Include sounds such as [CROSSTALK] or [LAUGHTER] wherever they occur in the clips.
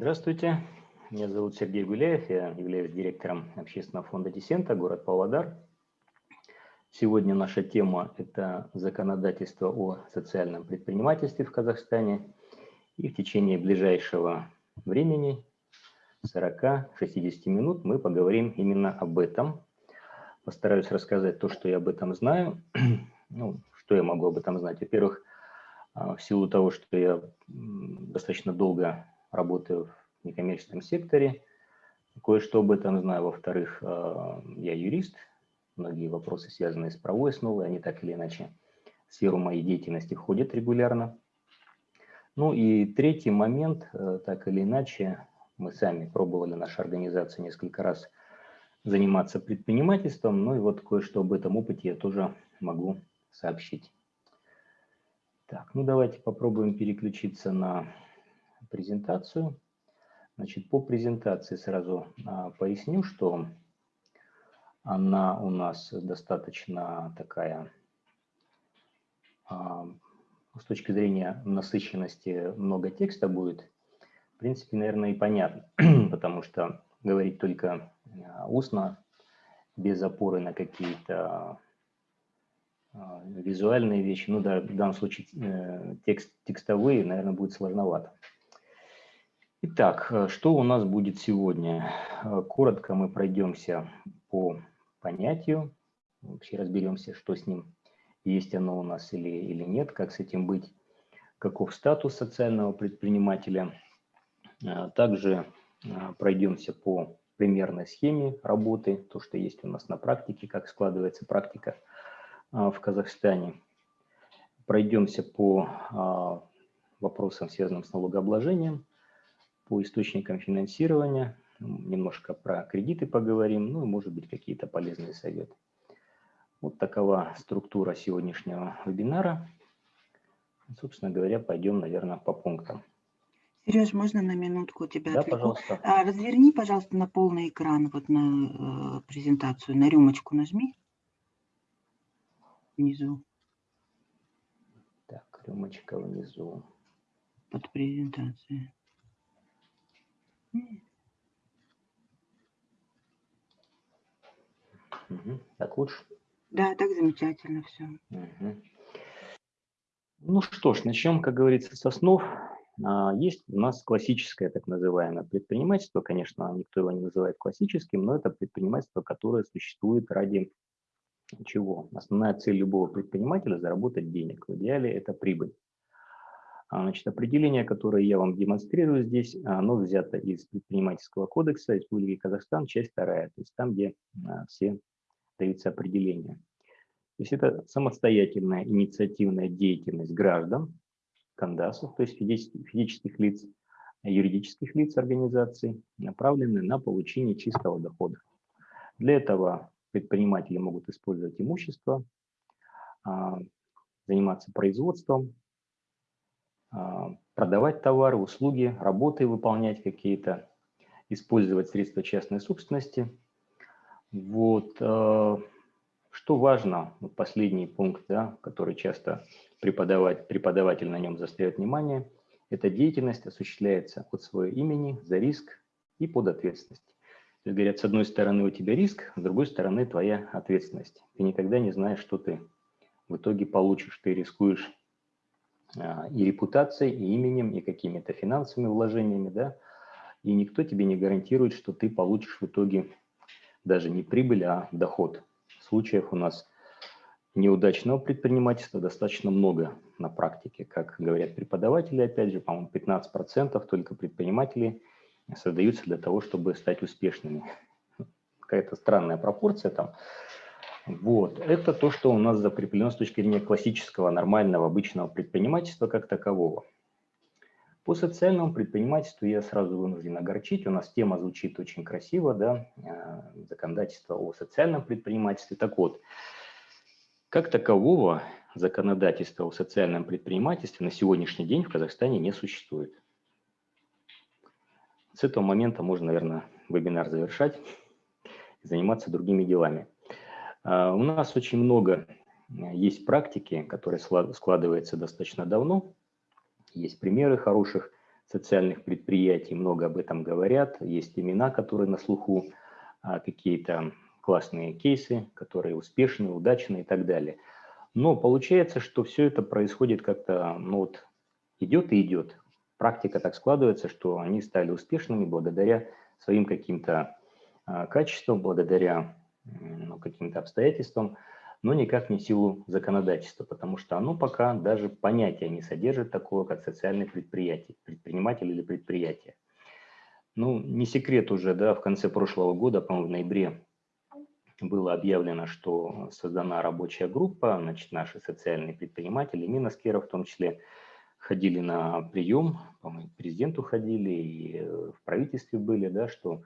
Здравствуйте, меня зовут Сергей Гуляев, я являюсь директором общественного фонда Десента, город Павлодар. Сегодня наша тема – это законодательство о социальном предпринимательстве в Казахстане. И в течение ближайшего времени, 40-60 минут, мы поговорим именно об этом. Постараюсь рассказать то, что я об этом знаю. [CLEARS THROAT] Ну, что я могу об этом знать? Во-первых, а, в силу того, что я достаточно долго работаю в некоммерческом секторе, кое-что об этом знаю. Во-вторых, а, я юрист, многие вопросы, связанные с правовой основой, они так или иначе в сферу моей деятельности входят регулярно. Ну и третий момент, э, так или иначе, мы сами пробовали, наша организация несколько раз заниматься предпринимательством, ну и вот кое-что об этом опыте я тоже могу сообщить. Так, ну давайте попробуем переключиться на презентацию. Значит, по презентации сразу а, поясню, что она у нас достаточно такая, а, с точки зрения насыщенности много текста будет. В принципе, наверное, и понятно, [CLEARS THROAT] потому что говорить только а, устно, без опоры на какие-то визуальные вещи, ну да, в данном случае э, текст, текстовые, наверное, будет сложновато. Итак, э, что у нас будет сегодня? Э, коротко мы пройдемся по понятию, вообще разберемся, что с ним, есть оно у нас или, или нет, как с этим быть, каков статус социального предпринимателя. Также пройдемся по примерной схеме работы, то, что есть у нас на практике, как складывается практика в Казахстане. Пройдемся по вопросам, связанным с налогообложением, по источникам финансирования, немножко про кредиты поговорим, ну и, может быть, какие-то полезные советы. Вот такова структура сегодняшнего вебинара. Собственно говоря, пойдем, наверное, по пунктам. Сереж, можно на минутку тебя Да, отвлеку? пожалуйста. А, разверни, пожалуйста, на полный экран, вот на э, презентацию, на рюмочку нажми внизу. Так, рюмочка внизу. Под презентацией. Угу. Так лучше? Да, так замечательно все. Угу. Ну что ж, начнем, как говорится, с основ. А, есть у нас классическое так называемое предпринимательство. Конечно, никто его не называет классическим, но это предпринимательство, которое существует ради чего? Основная цель любого предпринимателя – заработать денег. В идеале это прибыль. А, значит, определение, которое я вам демонстрирую здесь, оно взято из предпринимательского кодекса Республики Казахстан, часть вторая, то есть там, где а, все даются определения. То есть это самостоятельная инициативная деятельность граждан, кандасов, то есть физических лиц, юридических лиц организаций, направленная на получение чистого дохода. Для этого предприниматели могут использовать имущество, а, заниматься производством, продавать товары, услуги, работы выполнять какие-то, использовать средства частной собственности. Вот. А, что важно, последний пункт, да, который часто преподаватель, преподаватель на нем заостряет внимание, эта деятельность осуществляется от своего имени, за риск и под ответственность. То есть, говорят, с одной стороны у тебя риск, с другой стороны твоя ответственность. Ты никогда не знаешь, что ты в итоге получишь. Ты рискуешь а, и репутацией, и именем, и какими-то финансовыми вложениями, да, и никто тебе не гарантирует, что ты получишь в итоге даже не прибыль, а доход. Случаев у нас неудачного предпринимательства достаточно много на практике. Как говорят преподаватели, опять же, по-моему, 15% только предпринимателей создаются для того, чтобы стать успешными. Какая-то странная пропорция там. Вот. Это то, что у нас закреплено с точки зрения классического, нормального, обычного предпринимательства как такового. По социальному предпринимательству я сразу вынужден огорчить. У нас тема звучит очень красиво, да, э, законодательство о социальном предпринимательстве. Так вот, как такового законодательства о социальном предпринимательстве на сегодняшний день в Казахстане не существует. С этого момента можно, наверное, вебинар завершать и заниматься другими делами. А, у нас очень много э, есть практики, которые складываются достаточно давно. Есть примеры хороших социальных предприятий много об этом говорят, есть имена, которые на слуху, а, какие-то классные кейсы, которые успешны, удачны и так далее. Но получается, что все это происходит как-то, ну вот, идет и идет. Практика так складывается, что они стали успешными благодаря своим каким-то а, качествам, благодаря ну, каким-то обстоятельствам, но никак не в силу законодательства, потому что оно пока даже понятия не содержит такого, как социальное предприятие, предприниматель или предприятие. Ну, не секрет уже, да, в конце прошлого года, по-моему, в ноябре было объявлено, что создана рабочая группа, значит, наши социальные предприниматели, Миноскера в том числе, ходили на прием, по-моему, президенту ходили, и в правительстве были, да, что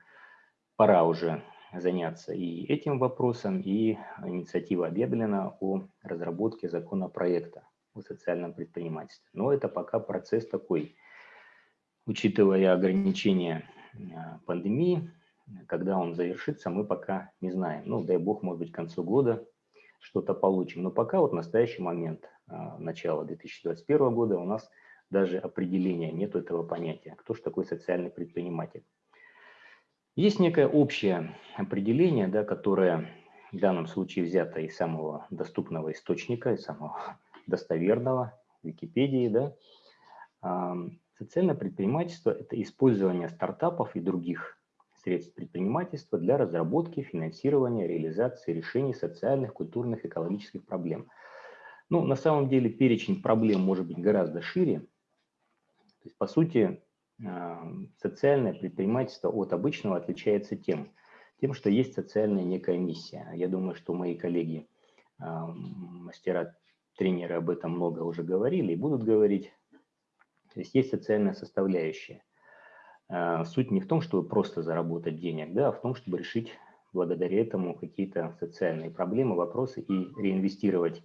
пора уже заняться и этим вопросом, и инициатива объявлена о разработке законопроекта о социальном предпринимательстве. Но это пока процесс такой, учитывая ограничения а, пандемии, когда он завершится, мы пока не знаем. Ну, дай бог, может быть, к концу года что-то получим. Но пока вот настоящий момент, а, начала 2021 года, у нас даже определения нет этого понятия. Кто же такой социальный предприниматель? Есть некое общее определение, да, которое в данном случае взято из самого доступного источника, из самого [LAUGHS] достоверного, Википедии. Да. Социальное предпринимательство – это использование стартапов и других средств предпринимательства для разработки, финансирования, реализации решений социальных, культурных, экологических проблем. Ну, на самом деле перечень проблем может быть гораздо шире. То есть, по сути, социальное предпринимательство от обычного отличается тем, тем, что есть социальная некая миссия. Я думаю, что мои коллеги, мастера, тренеры об этом много уже говорили и будут говорить. То есть есть социальная составляющая. А, суть не в том, чтобы просто заработать денег, да, а в том, чтобы решить благодаря этому какие-то социальные проблемы, вопросы и реинвестировать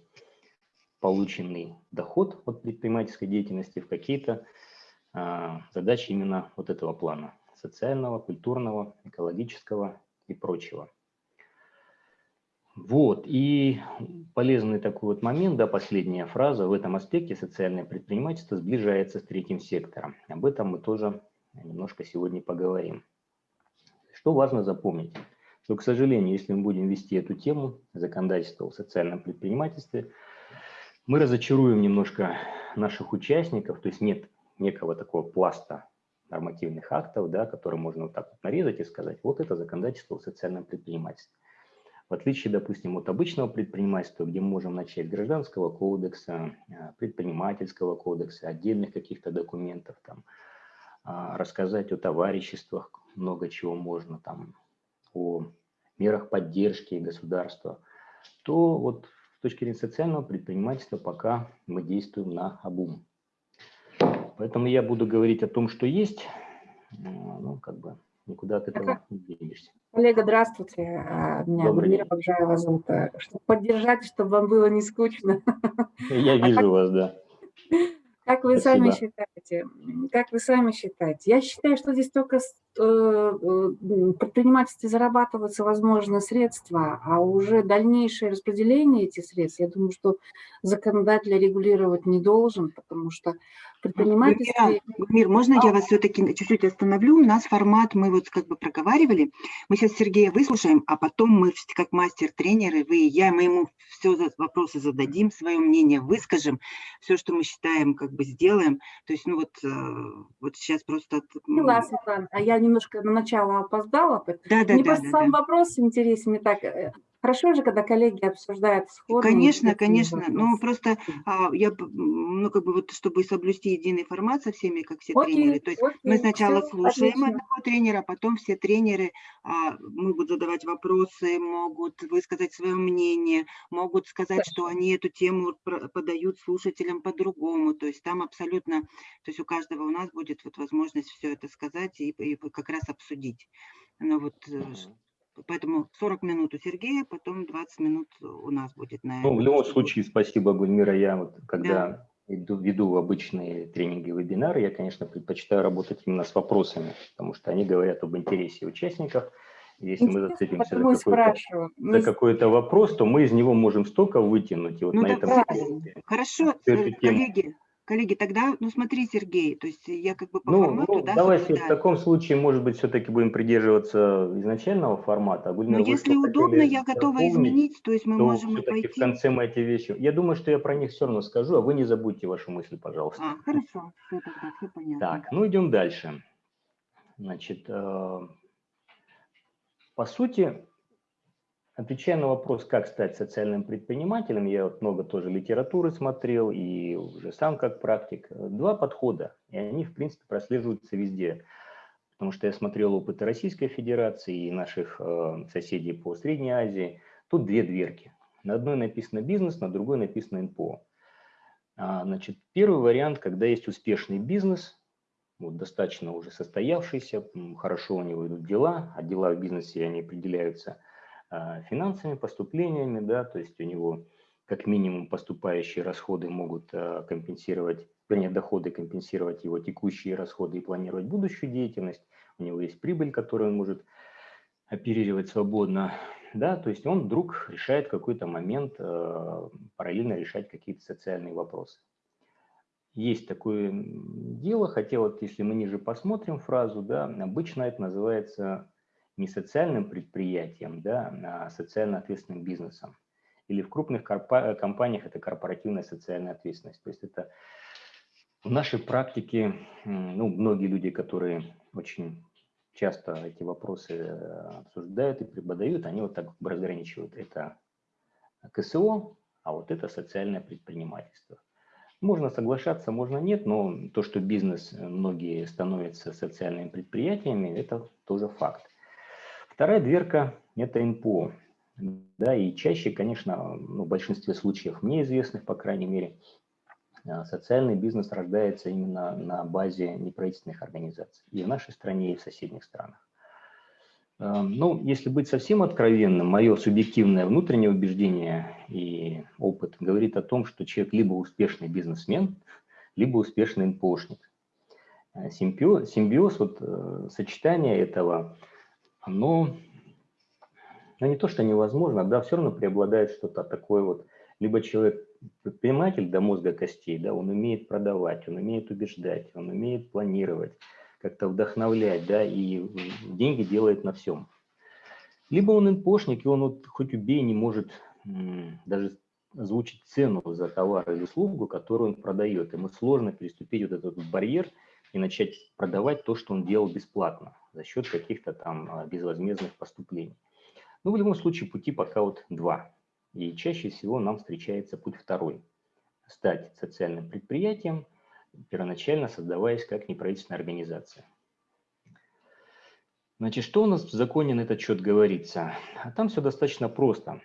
полученный доход от предпринимательской деятельности в какие-то задачи именно вот этого плана – социального, культурного, экологического и прочего. Вот, и полезный такой вот момент, да, последняя фраза, в этом аспекте социальное предпринимательство сближается с третьим сектором. Об этом мы тоже немножко сегодня поговорим. Что важно запомнить? Что, к сожалению, если мы будем вести эту тему законодательства в социальном предпринимательстве, мы разочаруем немножко наших участников, то есть нет некого такого пласта нормативных актов, да, которые можно вот так вот нарезать и сказать, вот это законодательство в социальном предпринимательстве. В отличие, допустим, от обычного предпринимательства, где мы можем начать гражданского кодекса, э, предпринимательского кодекса, отдельных каких-то документов, там, а, рассказать о товариществах, много чего можно, там, о мерах поддержки государства, то вот с точки зрения социального предпринимательства пока мы действуем на обум. Поэтому я буду говорить о том, что есть, ну, как бы никуда от этого не денешься. Коллега, здравствуйте. А, меня Мира Бакжаева зовут. Чтобы поддержать, чтобы вам было не скучно. [LAUGHS] Я а вижу вас, да. Как вы Спасибо. сами считаете? Как вы сами считаете? Я считаю, что здесь только э, в предпринимательстве зарабатываются, возможно, средства, а уже дальнейшее распределение этих средств, я думаю, что законодатель регулировать не должен, потому что предпринимательстве... Мир, можно я вас все-таки чуть-чуть остановлю? У нас формат, мы вот как бы проговаривали. Мы сейчас Сергея выслушаем, а потом мы как мастер-тренеры, вы и я, мы ему все вопросы зададим, свое мнение выскажем, все, что мы считаем, как бы сделаем. То есть, ну вот, э, вот сейчас просто... Поняла, Светлана, а я немножко на начало опоздала. Да, да, Мне да, просто да, сам да. вопрос интересен, мне так э, Хорошо же, когда коллеги обсуждают сходные... Конечно, конечно. Ну, просто а, я, ну, как бы вот, чтобы соблюсти единый формат со всеми, как все окей, тренеры. То есть окей, мы сначала все, слушаем отлично. одного тренера, потом все тренеры а, могут задавать вопросы, могут высказать свое мнение, могут сказать, Хорошо. что они эту тему подают слушателям по-другому. То есть там абсолютно, то есть у каждого у нас будет вот возможность все это сказать и, и как раз обсудить. Ну вот, mm Поэтому 40 минут у Сергея, потом 20 минут у нас будет на Ну, в любом случае, спасибо, Гульмира. Я вот, когда да. иду, веду обычные тренинги, вебинары, я, конечно, предпочитаю работать именно с вопросами, потому что они говорят об интересе участников. Если Интересно, мы зацепимся за какой-то, за какой-то вопрос, то мы из него можем столько вытянуть. И вот ну, на этом Хорошо, коллеги, Коллеги, тогда, ну смотри, Сергей, то есть я как бы по ну, формату, ну, да, давайте в таком случае, может быть, все-таки будем придерживаться изначального формата. А Но если удобно, я готова изменить, то есть мы то можем и пойти. в конце мы эти вещи... Я думаю, что я про них все равно скажу, а вы не забудьте вашу мысль, пожалуйста. А, хорошо, все тогда, все понятно. Так, ну идем дальше. Значит, э, по сути, Отвечая на вопрос, как стать социальным предпринимателем, я вот много тоже литературы смотрел и уже сам как практик. Два подхода, и они, в принципе, прослеживаются везде. Потому что я смотрел опыты Российской Федерации и наших э, соседей по Средней Азии. Тут две дверки. На одной написано бизнес, на другой написано НПО. А, значит, первый вариант, когда есть успешный бизнес, вот, достаточно уже состоявшийся, хорошо у него идут дела, а дела в бизнесе они определяются – а, финансовыми поступлениями, да, то есть у него как минимум поступающие расходы могут а, компенсировать, вернее, доходы компенсировать его текущие расходы и планировать будущую деятельность. У него есть прибыль, которую он может оперировать свободно, да, то есть он вдруг решает какой-то момент э, параллельно решать какие-то социальные вопросы. Есть такое дело, хотя вот если мы ниже посмотрим фразу, да, обычно это называется не социальным предприятием, да, а социально ответственным бизнесом. Или в крупных компаниях это корпоративная социальная ответственность. То есть это в нашей практике, ну, многие люди, которые очень часто эти вопросы э, обсуждают и преподают, они вот так разграничивают. Это КСО, а вот это социальное предпринимательство. Можно соглашаться, можно нет, но то, что бизнес, э, многие становятся социальными предприятиями, это тоже факт. Вторая дверка – это НПО. Да, и чаще, конечно, ну, в большинстве случаев, мне известных, по крайней мере, а, социальный бизнес рождается именно на базе неправительственных организаций и в нашей стране, и в соседних странах. А, ну, если быть совсем откровенным, мое субъективное внутреннее убеждение и опыт говорит о том, что человек либо успешный бизнесмен, либо успешный НПОшник. А, симбиоз, симбиоз вот, э, сочетание этого – оно, ну не то, что невозможно, да, все равно преобладает что-то такое вот, либо человек предприниматель до мозга костей, да, он умеет продавать, он умеет убеждать, он умеет планировать, как-то вдохновлять, да, и деньги делает на всем. Либо он инпошник, и он вот хоть убей не может даже озвучить цену за товар или услугу, которую он продает. Ему сложно переступить вот этот барьер и начать продавать то, что он делал бесплатно за счет каких-то там а, безвозмездных поступлений. Ну, в любом случае пути пока вот два. И чаще всего нам встречается путь второй. Стать социальным предприятием, первоначально создаваясь как неправительственная организация. Значит, что у нас в законе на этот счет говорится? А там все достаточно просто.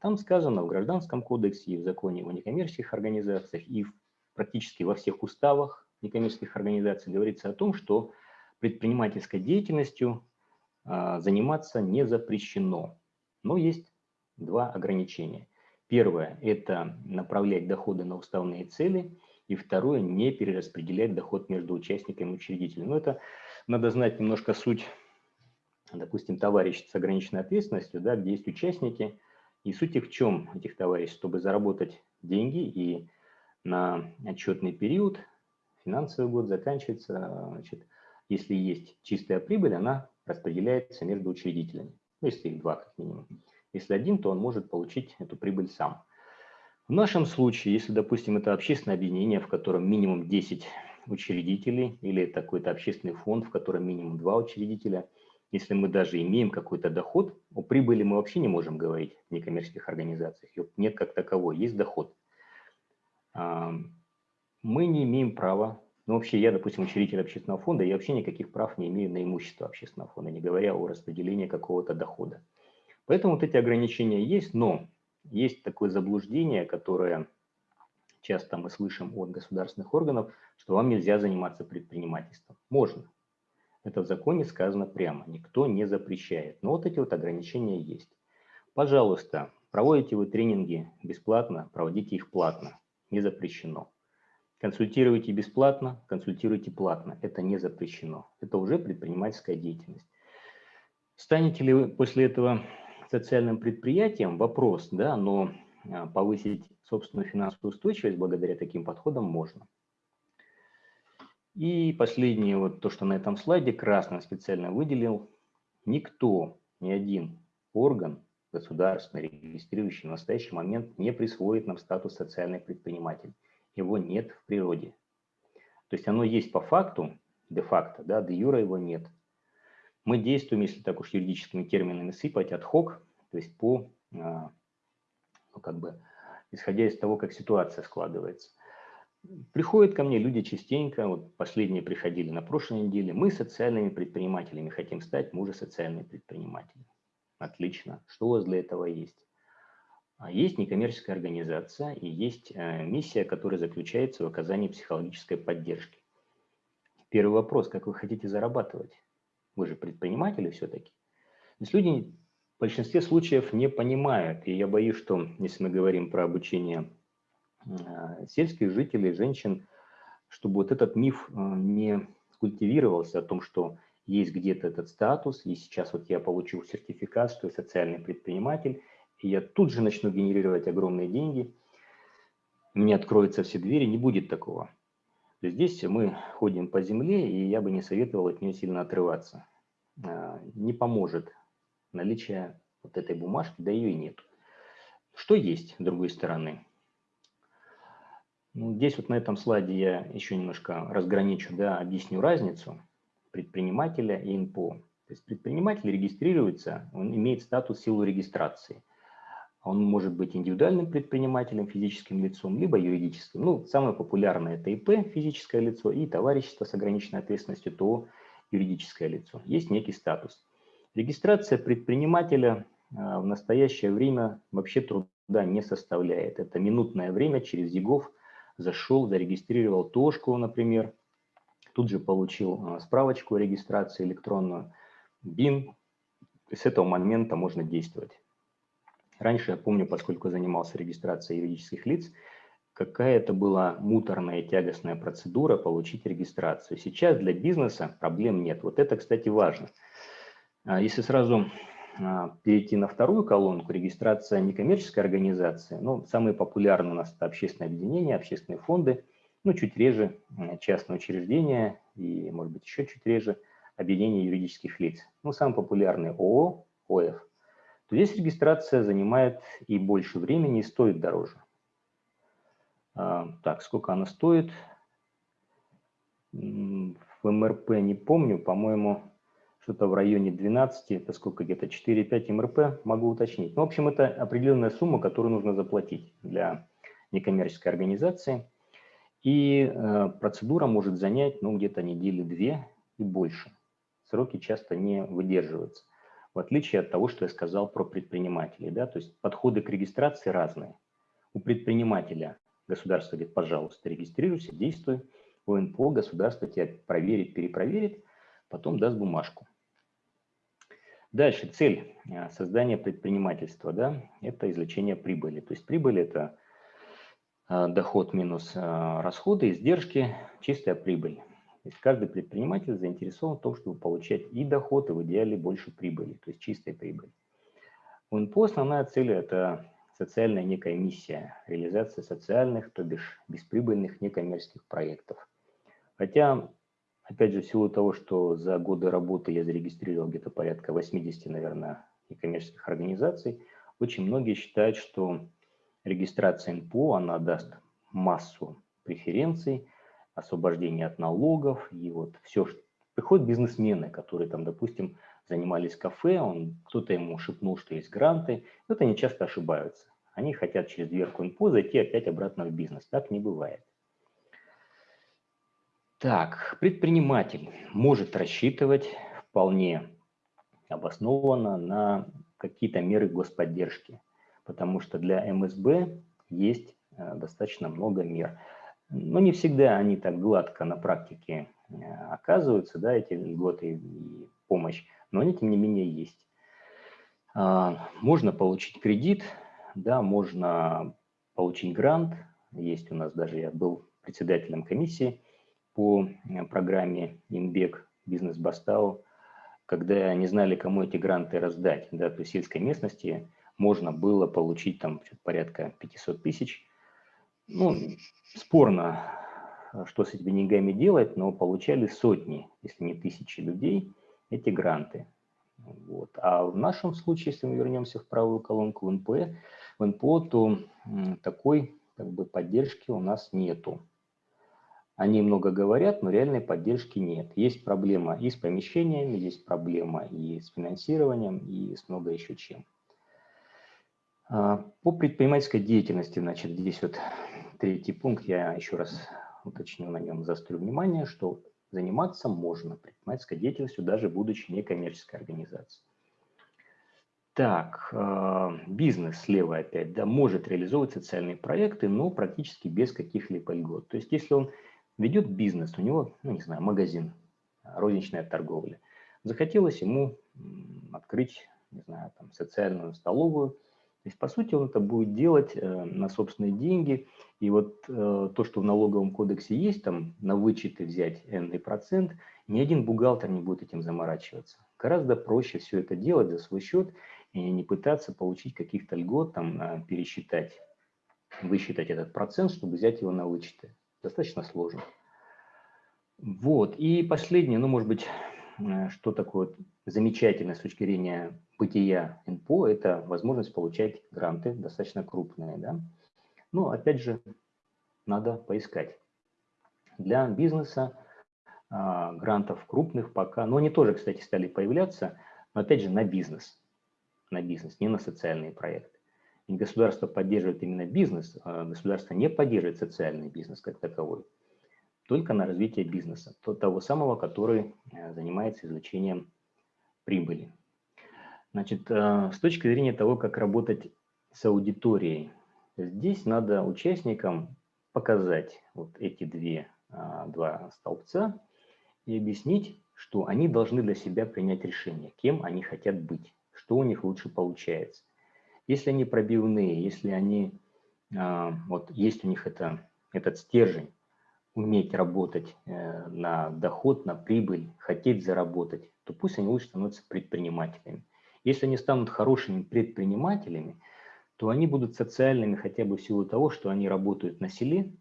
Там сказано в Гражданском кодексе и в законе о некоммерческих организациях и практически во всех уставах некоммерческих организаций говорится о том, что предпринимательской деятельностью а, заниматься не запрещено. Но есть два ограничения. Первое – это направлять доходы на уставные цели, и второе – не перераспределять доход между участниками и учредителем. Но это надо знать немножко суть, допустим, товарищ с ограниченной ответственностью, да, где есть участники, и суть их в чем, этих товарищей, чтобы заработать деньги и на отчетный период, финансовый год заканчивается, значит, если есть чистая прибыль, она распределяется между учредителями. Ну, если их два, как минимум. Если один, то он может получить эту прибыль сам. В нашем случае, если, допустим, это общественное объединение, в котором минимум 10 учредителей, или это какой-то общественный фонд, в котором минимум 2 учредителя, если мы даже имеем какой-то доход, о прибыли мы вообще не можем говорить в некоммерческих организациях. Нет как таковой, есть доход. Мы не имеем права ну, вообще, я, допустим, учредитель общественного фонда, я вообще никаких прав не имею на имущество общественного фонда, не говоря о распределении какого-то дохода. Поэтому вот эти ограничения есть, но есть такое заблуждение, которое часто мы слышим от государственных органов, что вам нельзя заниматься предпринимательством. Можно. Это в законе сказано прямо, никто не запрещает. Но вот эти вот ограничения есть. Пожалуйста, проводите вы тренинги бесплатно, проводите их платно, не запрещено. Консультируйте бесплатно, консультируйте платно. Это не запрещено. Это уже предпринимательская деятельность. Станете ли вы после этого социальным предприятием? Вопрос, да, но а, повысить собственную финансовую устойчивость благодаря таким подходам можно. И последнее, вот то, что на этом слайде красным специально выделил, никто, ни один орган государственный, регистрирующий в настоящий момент не присвоит нам статус социальный предприниматель. Его нет в природе. То есть оно есть по факту, де-факто, да, де юра его нет. Мы действуем, если так уж юридическими терминами сыпать, от хок, то есть по, а, ну, как бы, исходя из того, как ситуация складывается. Приходят ко мне люди частенько, вот последние приходили на прошлой неделе, мы социальными предпринимателями хотим стать, мы уже социальные предприниматели. Отлично. Что у вас для этого есть? А есть некоммерческая организация и есть э, миссия, которая заключается в оказании психологической поддержки. Первый вопрос, как вы хотите зарабатывать? Вы же предприниматели все-таки. То есть люди в большинстве случаев не понимают, и я боюсь, что если мы говорим про обучение э, сельских жителей, женщин, чтобы вот этот миф э, не культивировался о том, что есть где-то этот статус, и сейчас вот я получил сертификат, что я социальный предприниматель, и я тут же начну генерировать огромные деньги, мне откроются все двери, не будет такого. Здесь мы ходим по земле, и я бы не советовал от нее сильно отрываться. А, не поможет наличие вот этой бумажки, да ее и нет. Что есть с другой стороны? Ну, здесь вот на этом слайде я еще немножко разграничу, да, объясню разницу предпринимателя и НПО. То есть предприниматель регистрируется, он имеет статус силу регистрации. Он может быть индивидуальным предпринимателем, физическим лицом, либо юридическим. Ну, самое популярное это ИП, физическое лицо, и товарищество с ограниченной ответственностью, то юридическое лицо. Есть некий статус. Регистрация предпринимателя а, в настоящее время вообще труда не составляет. Это минутное время, через ЕГОВ зашел, зарегистрировал ТОшку, например, тут же получил а, справочку о регистрации электронную, БИН, с этого момента можно действовать. Раньше, я помню, поскольку занимался регистрацией юридических лиц, какая это была муторная тягостная процедура получить регистрацию. Сейчас для бизнеса проблем нет. Вот это, кстати, важно. А если сразу а, перейти на вторую колонку, регистрация некоммерческой организации, ну, самые популярные у нас это общественные объединения, общественные фонды – ну, чуть реже частные учреждения и, может быть, еще чуть реже объединение юридических лиц. Ну, самый популярный ООО, ОФ. То здесь регистрация занимает и больше времени, и стоит дороже. А, так, сколько она стоит? В МРП не помню, по-моему, что-то в районе 12, это сколько, где-то 4-5 МРП, могу уточнить. Ну, в общем, это определенная сумма, которую нужно заплатить для некоммерческой организации – и э, процедура может занять ну, где-то недели две и больше. Сроки часто не выдерживаются. В отличие от того, что я сказал про предпринимателей. Да? То есть подходы к регистрации разные. У предпринимателя государство говорит, пожалуйста, регистрируйся, действуй. У НПО государство тебя проверит, перепроверит, потом даст бумажку. Дальше цель э, создания предпринимательства, да, это извлечение прибыли. То есть прибыль – это а, доход минус а, расходы, издержки, чистая прибыль. То есть каждый предприниматель заинтересован в том, чтобы получать и доход, и в идеале больше прибыли, то есть чистой прибыли. У НПО основная цель – это социальная некая миссия, реализация социальных, то бишь бесприбыльных некоммерческих проектов. Хотя, опять же, в силу того, что за годы работы я зарегистрировал где-то порядка 80, наверное, некоммерческих организаций, очень многие считают, что Регистрация НПО, она даст массу преференций, освобождение от налогов и вот все. Приходят бизнесмены, которые там, допустим, занимались кафе, он кто-то ему шепнул, что есть гранты. Вот они часто ошибаются. Они хотят через дверку НПО зайти опять обратно в бизнес. Так не бывает. Так, предприниматель может рассчитывать вполне обоснованно на какие-то меры господдержки потому что для МСБ есть э, достаточно много мер. Но не всегда они так гладко на практике э, оказываются, да, эти льготы и помощь, но они, тем не менее, есть. А, можно получить кредит, да, можно получить грант. Есть у нас даже, я был председателем комиссии по э, программе «Инбек Бизнес Бастау», когда не знали, кому эти гранты раздать. Да, то сельской местности можно было получить там порядка 500 тысяч. Ну, спорно, что с этими деньгами делать, но получали сотни, если не тысячи людей эти гранты. Вот. А в нашем случае, если мы вернемся в правую колонку в НП, в НПО, то такой как бы, поддержки у нас нету. Они много говорят, но реальной поддержки нет. Есть проблема и с помещениями, есть проблема и с финансированием, и с много еще чем. А, по предпринимательской деятельности, значит, здесь вот третий пункт, я еще раз уточню на нем, заострю внимание, что заниматься можно предпринимательской деятельностью, даже будучи некоммерческой организацией. Так, э, бизнес слева опять, да, может реализовывать социальные проекты, но практически без каких-либо льгот. То есть, если он ведет бизнес, у него, ну, не знаю, магазин, розничная торговля, захотелось ему открыть, не знаю, там, социальную столовую, то есть, по сути, он это будет делать э, на собственные деньги. И вот э, то, что в налоговом кодексе есть, там на вычеты взять n процент, ни один бухгалтер не будет этим заморачиваться. Гораздо проще все это делать за свой счет и не пытаться получить каких-то льгот, там, э, пересчитать, высчитать этот процент, чтобы взять его на вычеты. Достаточно сложно. Вот. И последнее, ну, может быть, что такое замечательное с точки зрения бытия НПО – это возможность получать гранты достаточно крупные. Да? Но опять же, надо поискать. Для бизнеса а, грантов крупных пока, но они тоже, кстати, стали появляться, но опять же на бизнес, на бизнес, не на социальные проекты. И государство поддерживает именно бизнес, а государство не поддерживает социальный бизнес как таковой, только на развитие бизнеса, того самого, который э, занимается извлечением прибыли. Значит, э, с точки зрения того, как работать с аудиторией, здесь надо участникам показать вот эти две, а, два столбца и объяснить, что они должны для себя принять решение, кем они хотят быть, что у них лучше получается. Если они пробивные, если они, вот есть у них это, этот стержень, уметь работать э, на доход, на прибыль, хотеть заработать, то пусть они лучше становятся предпринимателями. Если они станут хорошими предпринимателями, то они будут социальными хотя бы в силу того, что они работают на селе,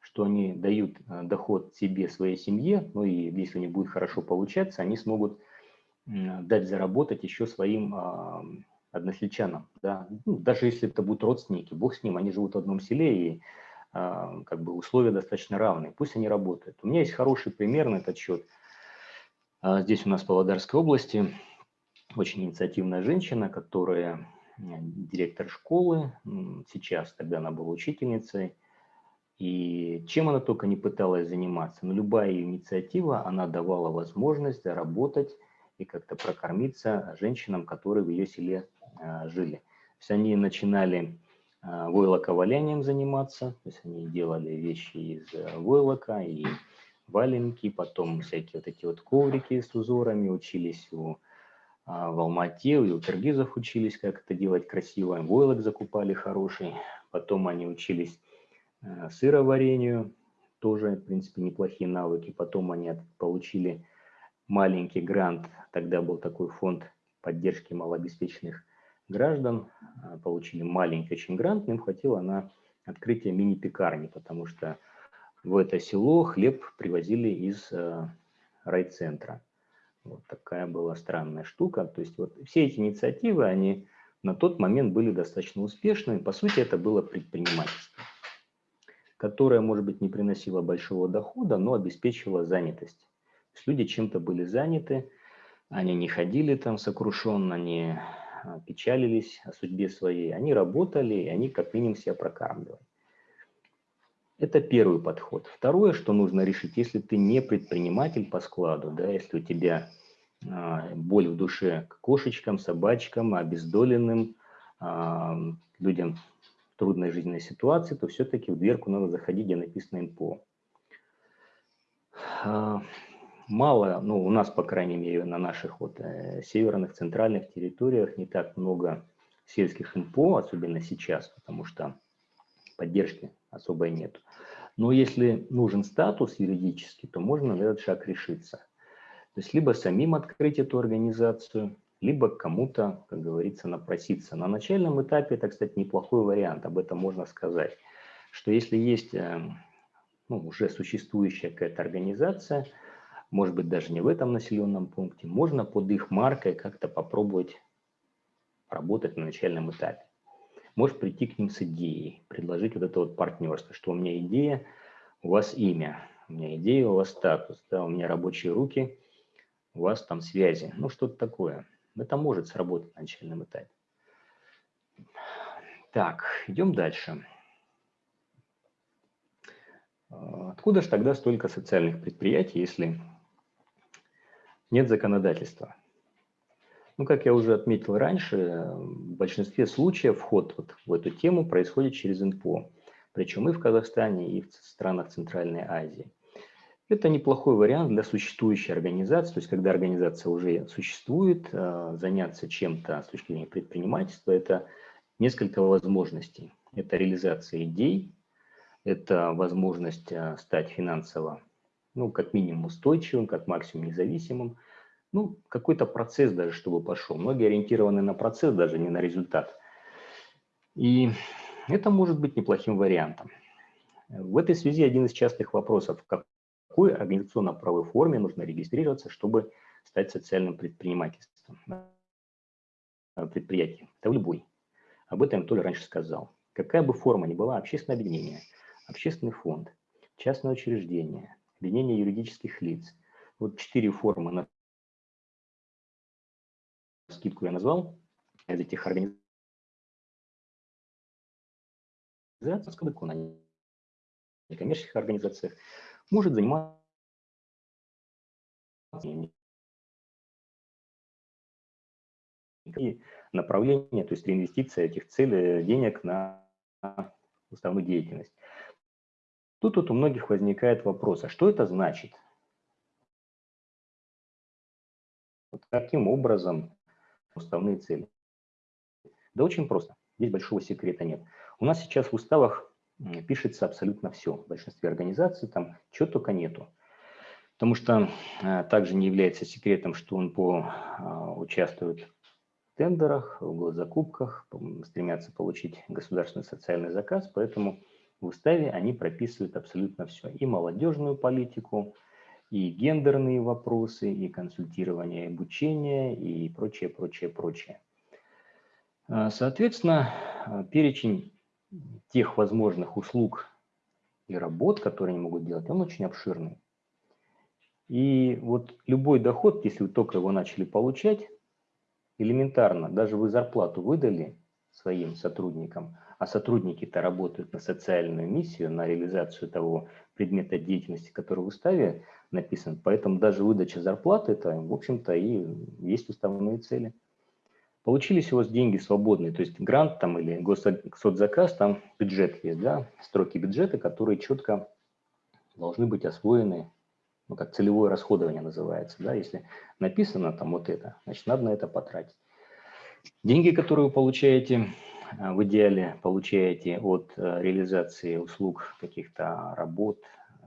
что они дают э, доход себе, своей семье, ну и если не будет хорошо получаться, они смогут дать заработать еще своим а, односельчанам. Да? Ну, даже если это будут родственники, бог с ним, они живут в одном селе и как бы условия достаточно равные, пусть они работают. У меня есть хороший пример на этот счет. А, здесь у нас в Павлодарской области очень инициативная женщина, которая директор школы, сейчас тогда она была учительницей, и чем она только не пыталась заниматься, но любая инициатива, она давала возможность заработать и как-то прокормиться женщинам, которые в ее селе а, жили. То есть они начинали а, войлоковалянием заниматься, то есть они делали вещи из э, войлока и валенки, потом всякие вот эти вот коврики с узорами, учились у а, в Алмате, у киргизов учились, как это делать красиво, войлок закупали хороший, потом они учились э, сыроварению, тоже, в принципе, неплохие навыки, потом они получили маленький грант, тогда был такой фонд поддержки малообеспеченных граждан, а, получили маленький очень грант, им хватило на открытие мини-пекарни, потому что в это село хлеб привозили из э, райцентра. Вот такая была странная штука. То есть вот все эти инициативы, они на тот момент были достаточно успешными. По сути, это было предпринимательство, которое, может быть, не приносило большого дохода, но обеспечивало занятость. То есть люди чем-то были заняты, они не ходили там сокрушенно, не печалились о судьбе своей. Они работали, и они как минимум себя прокармливали. Это первый подход. Второе, что нужно решить, если ты не предприниматель по складу, да, если у тебя а, боль в душе к кошечкам, собачкам, обездоленным, а, людям в трудной жизненной ситуации, то все-таки в дверку надо заходить, где написано НПО. Мало, ну у нас, по крайней мере, на наших вот э, северных, центральных территориях не так много сельских НПО, особенно сейчас, потому что поддержки особой нет. Но если нужен статус юридический, то можно на этот шаг решиться. То есть либо самим открыть эту организацию, либо кому-то, как говорится, напроситься. На начальном этапе это, кстати, неплохой вариант, об этом можно сказать, что если есть э, ну, уже существующая какая-то организация, может быть, даже не в этом населенном пункте, можно под их маркой как-то попробовать работать на начальном этапе. Может прийти к ним с идеей, предложить вот это вот партнерство, что у меня идея, у вас имя, у меня идея, у вас статус, да, у меня рабочие руки, у вас там связи, ну что-то такое. Это может сработать на начальном этапе. Так, идем дальше. А, откуда же тогда столько социальных предприятий, если нет законодательства? Ну, как я уже отметил раньше, в большинстве случаев вход вот в эту тему происходит через ИНПО, причем и в Казахстане, и в странах Центральной Азии. Это неплохой вариант для существующей организации, то есть когда организация уже существует, а, заняться чем-то с точки зрения предпринимательства – это несколько возможностей. Это реализация идей, это возможность а, стать финансово, ну, как минимум устойчивым, как максимум независимым. Ну, какой-то процесс даже, чтобы пошел. Многие ориентированы на процесс, даже не на результат. И это может быть неплохим вариантом. В этой связи один из частых вопросов, в какой организационно-правовой форме нужно регистрироваться, чтобы стать социальным предпринимательством, предприятием. Это в любой. Об этом я Толя раньше сказал. Какая бы форма ни была, общественное объединение, общественный фонд, частное учреждение, объединение юридических лиц. Вот четыре формы на скидку я назвал из этих организаций. на некоммерческих организациях может заниматься и направление, то есть реинвестиция этих целей, денег на уставную деятельность. Тут вот у многих возникает вопрос, а что это значит? Вот каким образом уставные цели? Да очень просто, здесь большого секрета нет. У нас сейчас в уставах пишется абсолютно все. В большинстве организаций там чего только нету. Потому что а, также не является секретом, что он по, а, участвует тендерах, в госзакупках, стремятся получить государственный социальный заказ, поэтому в уставе они прописывают абсолютно все. И молодежную политику, и гендерные вопросы, и консультирование, и обучение, и прочее, прочее, прочее. А, соответственно, а, перечень тех возможных услуг и работ, которые они могут делать, он очень обширный. И вот любой доход, если вы только его начали получать, элементарно, даже вы зарплату выдали своим сотрудникам, а сотрудники-то работают на социальную миссию, на реализацию того предмета деятельности, который в уставе написан, поэтому даже выдача зарплаты, это, в общем-то, и есть уставные цели. Получились у вас деньги свободные, то есть грант там или госзаказ, там бюджет есть, да, строки бюджета, которые четко должны быть освоены ну, как целевое расходование называется, да, если написано там вот это, значит, надо на это потратить. Деньги, которые вы получаете, в идеале получаете от э, реализации услуг, каких-то работ, э,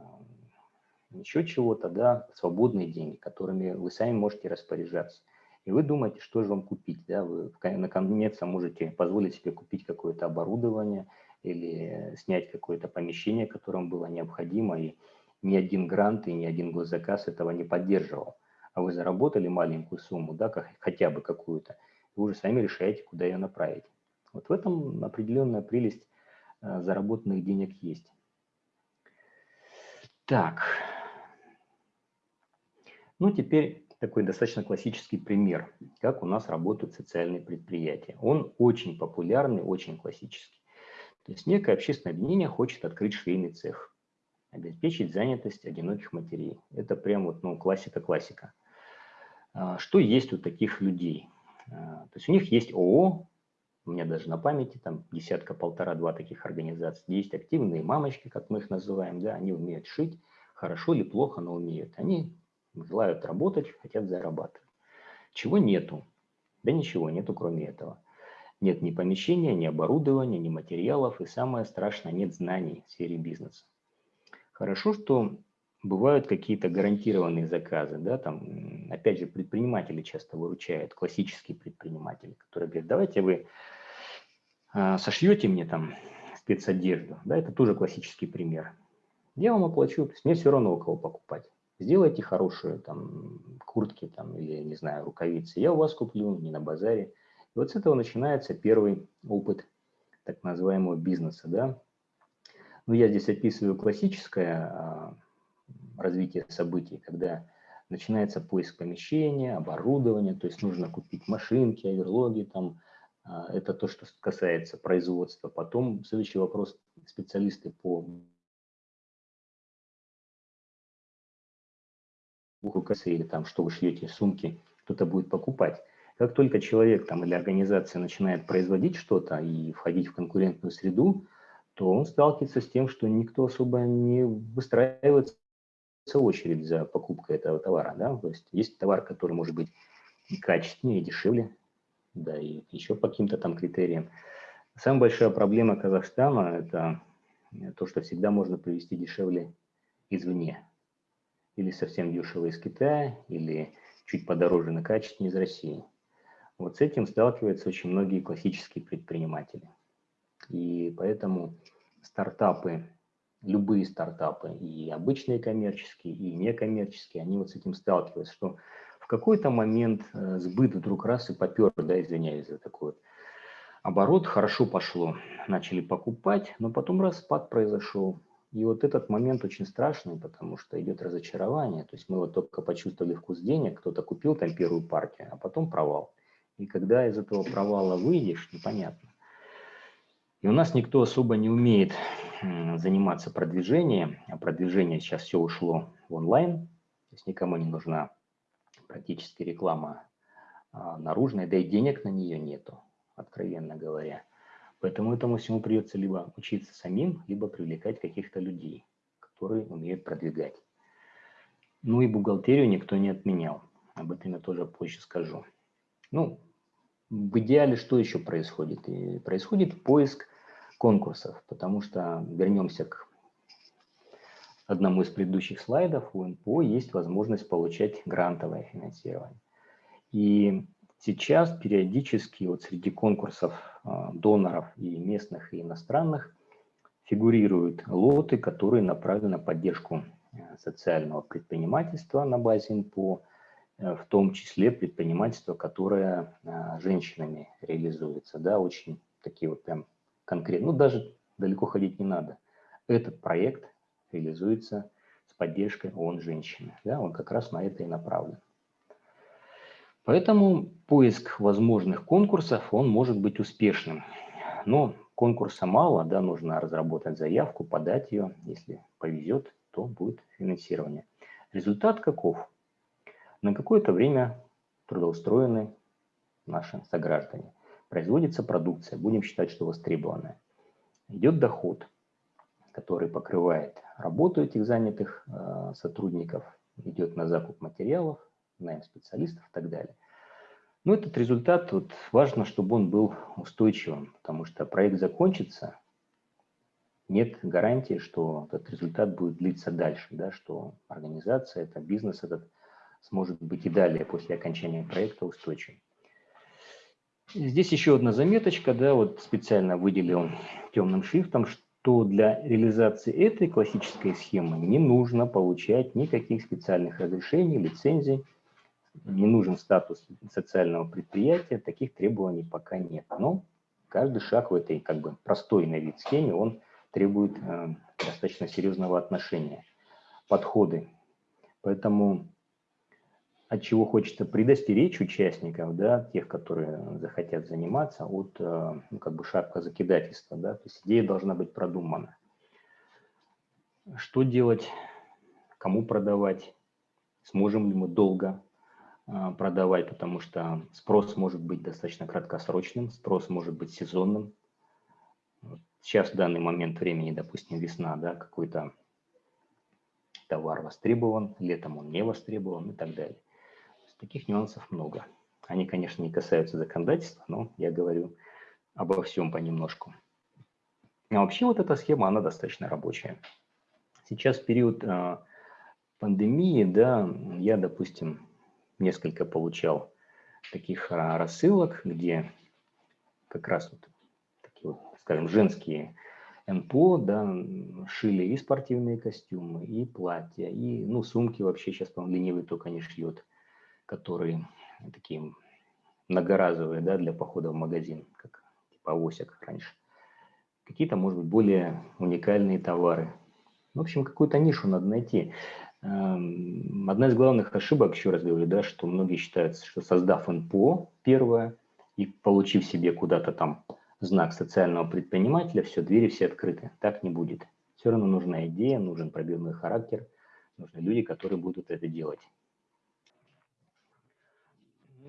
еще чего-то, да, свободные деньги, которыми вы сами можете распоряжаться. И вы думаете, что же вам купить, да, вы наконец можете позволить себе купить какое-то оборудование или снять какое-то помещение, которым было необходимо, и ни один грант и ни один госзаказ этого не поддерживал. А вы заработали маленькую сумму, да, хотя бы какую-то, вы уже сами решаете, куда ее направить. Вот в этом определенная прелесть э, заработанных денег есть. Так. Ну, теперь такой достаточно классический пример, как у нас работают социальные предприятия. Он очень популярный, очень классический. То есть некое общественное объединение хочет открыть швейный цех обеспечить занятость одиноких матерей. Это прям вот, ну, классика-классика. А, что есть у таких людей? А, то есть у них есть ООО, у меня даже на памяти там десятка, полтора-два таких организаций. Есть активные мамочки, как мы их называем, да, они умеют шить, хорошо или плохо, но умеют. Они желают работать, хотят зарабатывать. Чего нету? Да ничего нету, кроме этого. Нет ни помещения, ни оборудования, ни материалов, и самое страшное, нет знаний в сфере бизнеса. Хорошо, что бывают какие-то гарантированные заказы, да, там, опять же, предприниматели часто выручают, классические предприниматели, которые говорят, давайте вы сошьете мне там спецодежду, да, это тоже классический пример. Я вам оплачу, то есть мне все равно у кого покупать. Сделайте хорошие там куртки там, или, не знаю, рукавицы. Я у вас куплю, не на базаре. И вот с этого начинается первый опыт так называемого бизнеса. Да? Ну, я здесь описываю классическое а, развитие событий, когда начинается поиск помещения, оборудования, то есть нужно купить машинки, оверлоги, там, а, это то, что касается производства. Потом следующий вопрос, специалисты по бухгалтерии или там, что вы шьете, сумки, кто-то будет покупать. Как только человек там, или организация начинает производить что-то и входить в конкурентную среду, то он сталкивается с тем, что никто особо не выстраивается очередь за покупкой этого товара. Да? То есть есть товар, который может быть и качественнее, и дешевле, да, и еще по каким-то там критериям. Самая большая проблема Казахстана – это то, что всегда можно привезти дешевле извне или совсем дешево из Китая, или чуть подороже на качественнее из России. Вот с этим сталкиваются очень многие классические предприниматели. И поэтому стартапы, любые стартапы, и обычные коммерческие, и некоммерческие, они вот с этим сталкиваются, что в какой-то момент э, сбыт вдруг раз и попер, да, извиняюсь за такой вот оборот, хорошо пошло, начали покупать, но потом распад произошел, и вот этот момент очень страшный, потому что идет разочарование. То есть мы вот только почувствовали вкус денег, кто-то купил там первую партию, а потом провал. И когда из этого провала выйдешь, непонятно. И у нас никто особо не умеет заниматься продвижением, а продвижение сейчас все ушло в онлайн, то есть никому не нужна практически реклама а, наружная, да и денег на нее нету, откровенно говоря. Поэтому этому всему придется либо учиться самим, либо привлекать каких-то людей, которые умеют продвигать. Ну и бухгалтерию никто не отменял. Об этом я тоже позже скажу. Ну, в идеале что еще происходит? И происходит поиск конкурсов, потому что, вернемся к одному из предыдущих слайдов, у НПО есть возможность получать грантовое финансирование. И Сейчас периодически вот среди конкурсов а, доноров и местных, и иностранных фигурируют лоты, которые направлены на поддержку э, социального предпринимательства на базе НПО, э, в том числе предпринимательство, которое э, женщинами реализуется. Да, очень такие вот прям конкретные, ну даже далеко ходить не надо. Этот проект реализуется с поддержкой ООН женщины. Да, он как раз на это и направлен. Поэтому поиск возможных конкурсов, он может быть успешным. Но конкурса мало, да, нужно разработать заявку, подать ее. Если повезет, то будет финансирование. Результат каков? На какое-то время трудоустроены наши сограждане. Производится продукция, будем считать, что востребованная. Идет доход, который покрывает работу этих занятых э, сотрудников, идет на закуп материалов, найм специалистов и так далее. Но этот результат, вот, важно, чтобы он был устойчивым, потому что проект закончится, нет гарантии, что этот результат будет длиться дальше, да, что организация, это бизнес этот сможет быть и далее после окончания проекта устойчивым. Здесь еще одна заметочка, да, вот специально выделил темным шрифтом, что для реализации этой классической схемы не нужно получать никаких специальных разрешений, лицензий, не нужен статус социального предприятия, таких требований пока нет. Но каждый шаг в этой как бы простой на вид схеме, он требует э, достаточно серьезного отношения, подходы. Поэтому от чего хочется предостеречь участников, да, тех, которые захотят заниматься, от э, ну, как бы шапка закидательства. Да, то есть идея должна быть продумана. Что делать, кому продавать, сможем ли мы долго а, продавать, потому что спрос может быть достаточно краткосрочным, спрос может быть сезонным. Сейчас в данный момент времени, допустим, весна, да, какой-то товар востребован, летом он не востребован и так далее. Таких нюансов много. Они, конечно, не касаются законодательства, но я говорю обо всем понемножку. А вообще вот эта схема, она достаточно рабочая. Сейчас в период э, пандемии, да, я, допустим, несколько получал таких а, рассылок, где как раз вот такие вот, скажем, женские НПО, да, шили и спортивные костюмы, и платья, и, ну, сумки вообще сейчас, по-моему, ленивый только не шьет, которые такие многоразовые, да, для похода в магазин, как типа авосик раньше. Какие-то, может быть, более уникальные товары. В общем, какую-то нишу надо найти. Эм, одна из главных ошибок, еще раз говорю, да, что многие считают, что создав НПО первое и получив себе куда-то там знак социального предпринимателя, все, двери все открыты. Так не будет. Все равно нужна идея, нужен пробивной характер, нужны люди, которые будут это делать.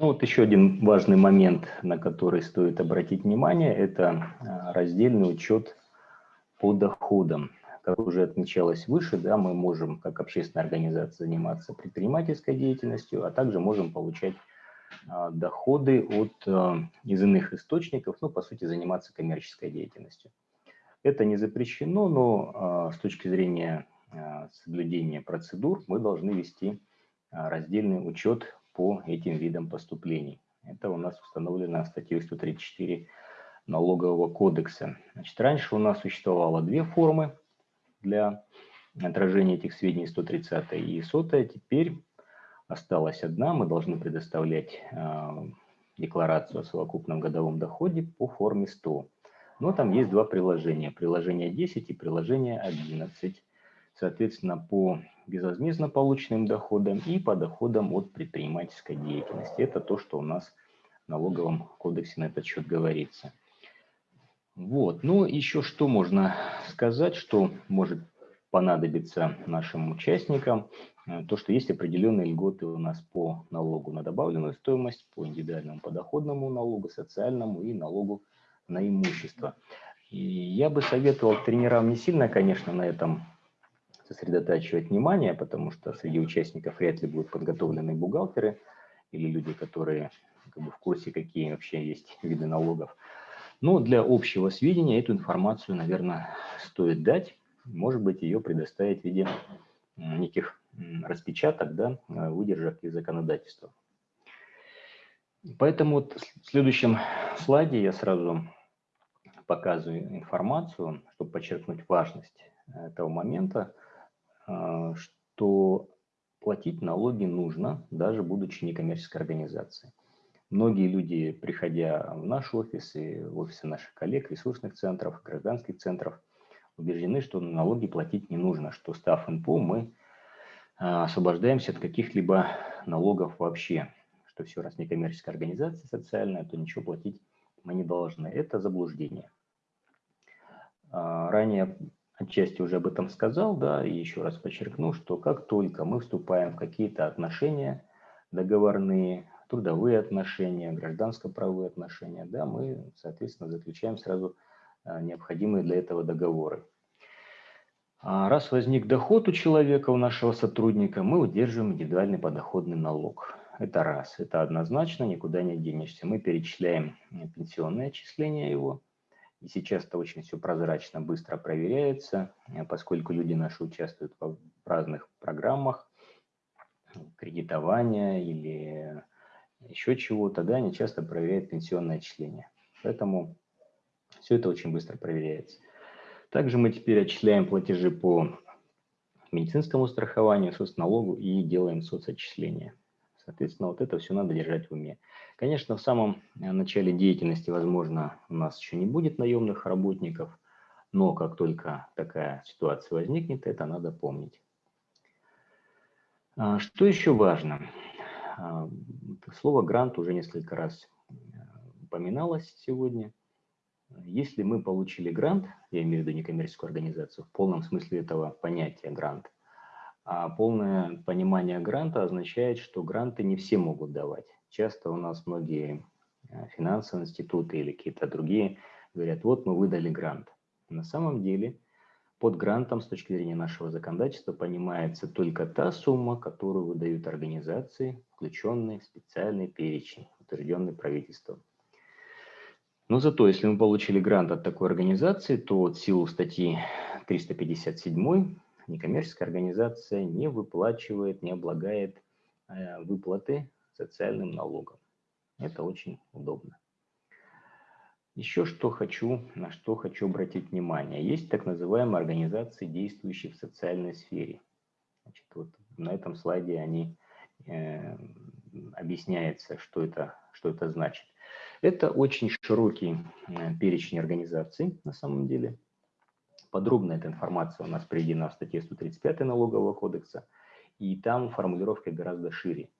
Ну, вот еще один важный момент, на который стоит обратить внимание, это а, раздельный учет по доходам. Как уже отмечалось выше, да, мы можем как общественная организация заниматься предпринимательской деятельностью, а также можем получать а, доходы от, а, из иных источников, ну, по сути, заниматься коммерческой деятельностью. Это не запрещено, но а, с точки зрения соблюдения процедур мы должны вести раздельный учет по этим видам поступлений. Это у нас установлено статьей 134 налогового кодекса. Значит, раньше у нас существовало две формы для отражения этих сведений 130 и 100. Теперь осталась одна, мы должны предоставлять э, декларацию о совокупном годовом доходе по форме 100. Но там есть два приложения, приложение 10 и приложение 11. Соответственно, по безвозмездно полученным доходам и по доходам от предпринимательской деятельности. Это то, что у нас в налоговом кодексе на этот счет говорится. Вот, ну еще что можно сказать, что может понадобиться нашим участникам. Э, то, что есть определенные льготы у нас по налогу на добавленную стоимость, по индивидуальному подоходному налогу, социальному и налогу на имущество. И я бы советовал тренерам не сильно, конечно, на этом сосредотачивать внимание, потому что среди участников вряд ли будут подготовлены бухгалтеры или люди, которые как бы, в курсе, какие вообще есть [LAUGHS] виды налогов. Но для общего сведения эту информацию, наверное, стоит дать. Может быть, ее предоставить в виде неких распечаток, да, э, выдержек из законодательства. Поэтому вот в следующем слайде я сразу показываю информацию, чтобы подчеркнуть важность этого момента, что платить налоги нужно, даже будучи некоммерческой организацией. Многие люди, приходя в наш офис и в офисы наших коллег, ресурсных центров, гражданских центров, убеждены, что налоги платить не нужно, что став НПО мы а, освобождаемся от каких-либо налогов вообще, что все, раз не коммерческая организация социальная, то ничего платить мы не должны. Это заблуждение. А, ранее отчасти уже об этом сказал, да, и еще раз подчеркну, что как только мы вступаем в какие-то отношения договорные, трудовые отношения, гражданско-правовые отношения, да, мы, соответственно, заключаем сразу а, необходимые для этого договоры. А раз возник доход у человека, у нашего сотрудника, мы удерживаем индивидуальный подоходный налог. Это раз, это однозначно, никуда не денешься. Мы перечисляем э, пенсионное отчисление его, и сейчас это очень все прозрачно, быстро проверяется, э, поскольку люди наши участвуют в разных программах кредитования или еще чего-то, да, они часто проверяют пенсионное отчисление. Поэтому все это очень быстро проверяется. Также мы теперь отчисляем платежи по медицинскому страхованию, соцналогу и делаем соцотчисления. Соответственно, вот это все надо держать в уме. Конечно, в самом э, начале деятельности, возможно, у нас еще не будет наемных работников, но как только такая ситуация возникнет, это надо помнить. А, что еще важно? А, слово «грант» уже несколько раз э, упоминалось сегодня. Если мы получили грант, я имею в виду некоммерческую организацию, в полном смысле этого понятия грант, а полное понимание гранта означает, что гранты не все могут давать. Часто у нас многие э, финансовые институты или какие-то другие говорят, вот мы выдали грант. На самом деле под грантом с точки зрения нашего законодательства понимается только та сумма, которую выдают организации, включенные в специальный перечень, утвержденный правительством. Но зато, если мы получили грант от такой организации, то от силу статьи 357 некоммерческая организация не выплачивает, не облагает э, выплаты социальным налогом. Это очень удобно. Еще что хочу, на что хочу обратить внимание. Есть так называемые организации, действующие в социальной сфере. Значит, вот на этом слайде они э, объясняется, что это, что это значит. Это очень широкий э, перечень организаций на самом деле. Подробно эта информация у нас приведена в статье 135 налогового кодекса, и там формулировка гораздо шире.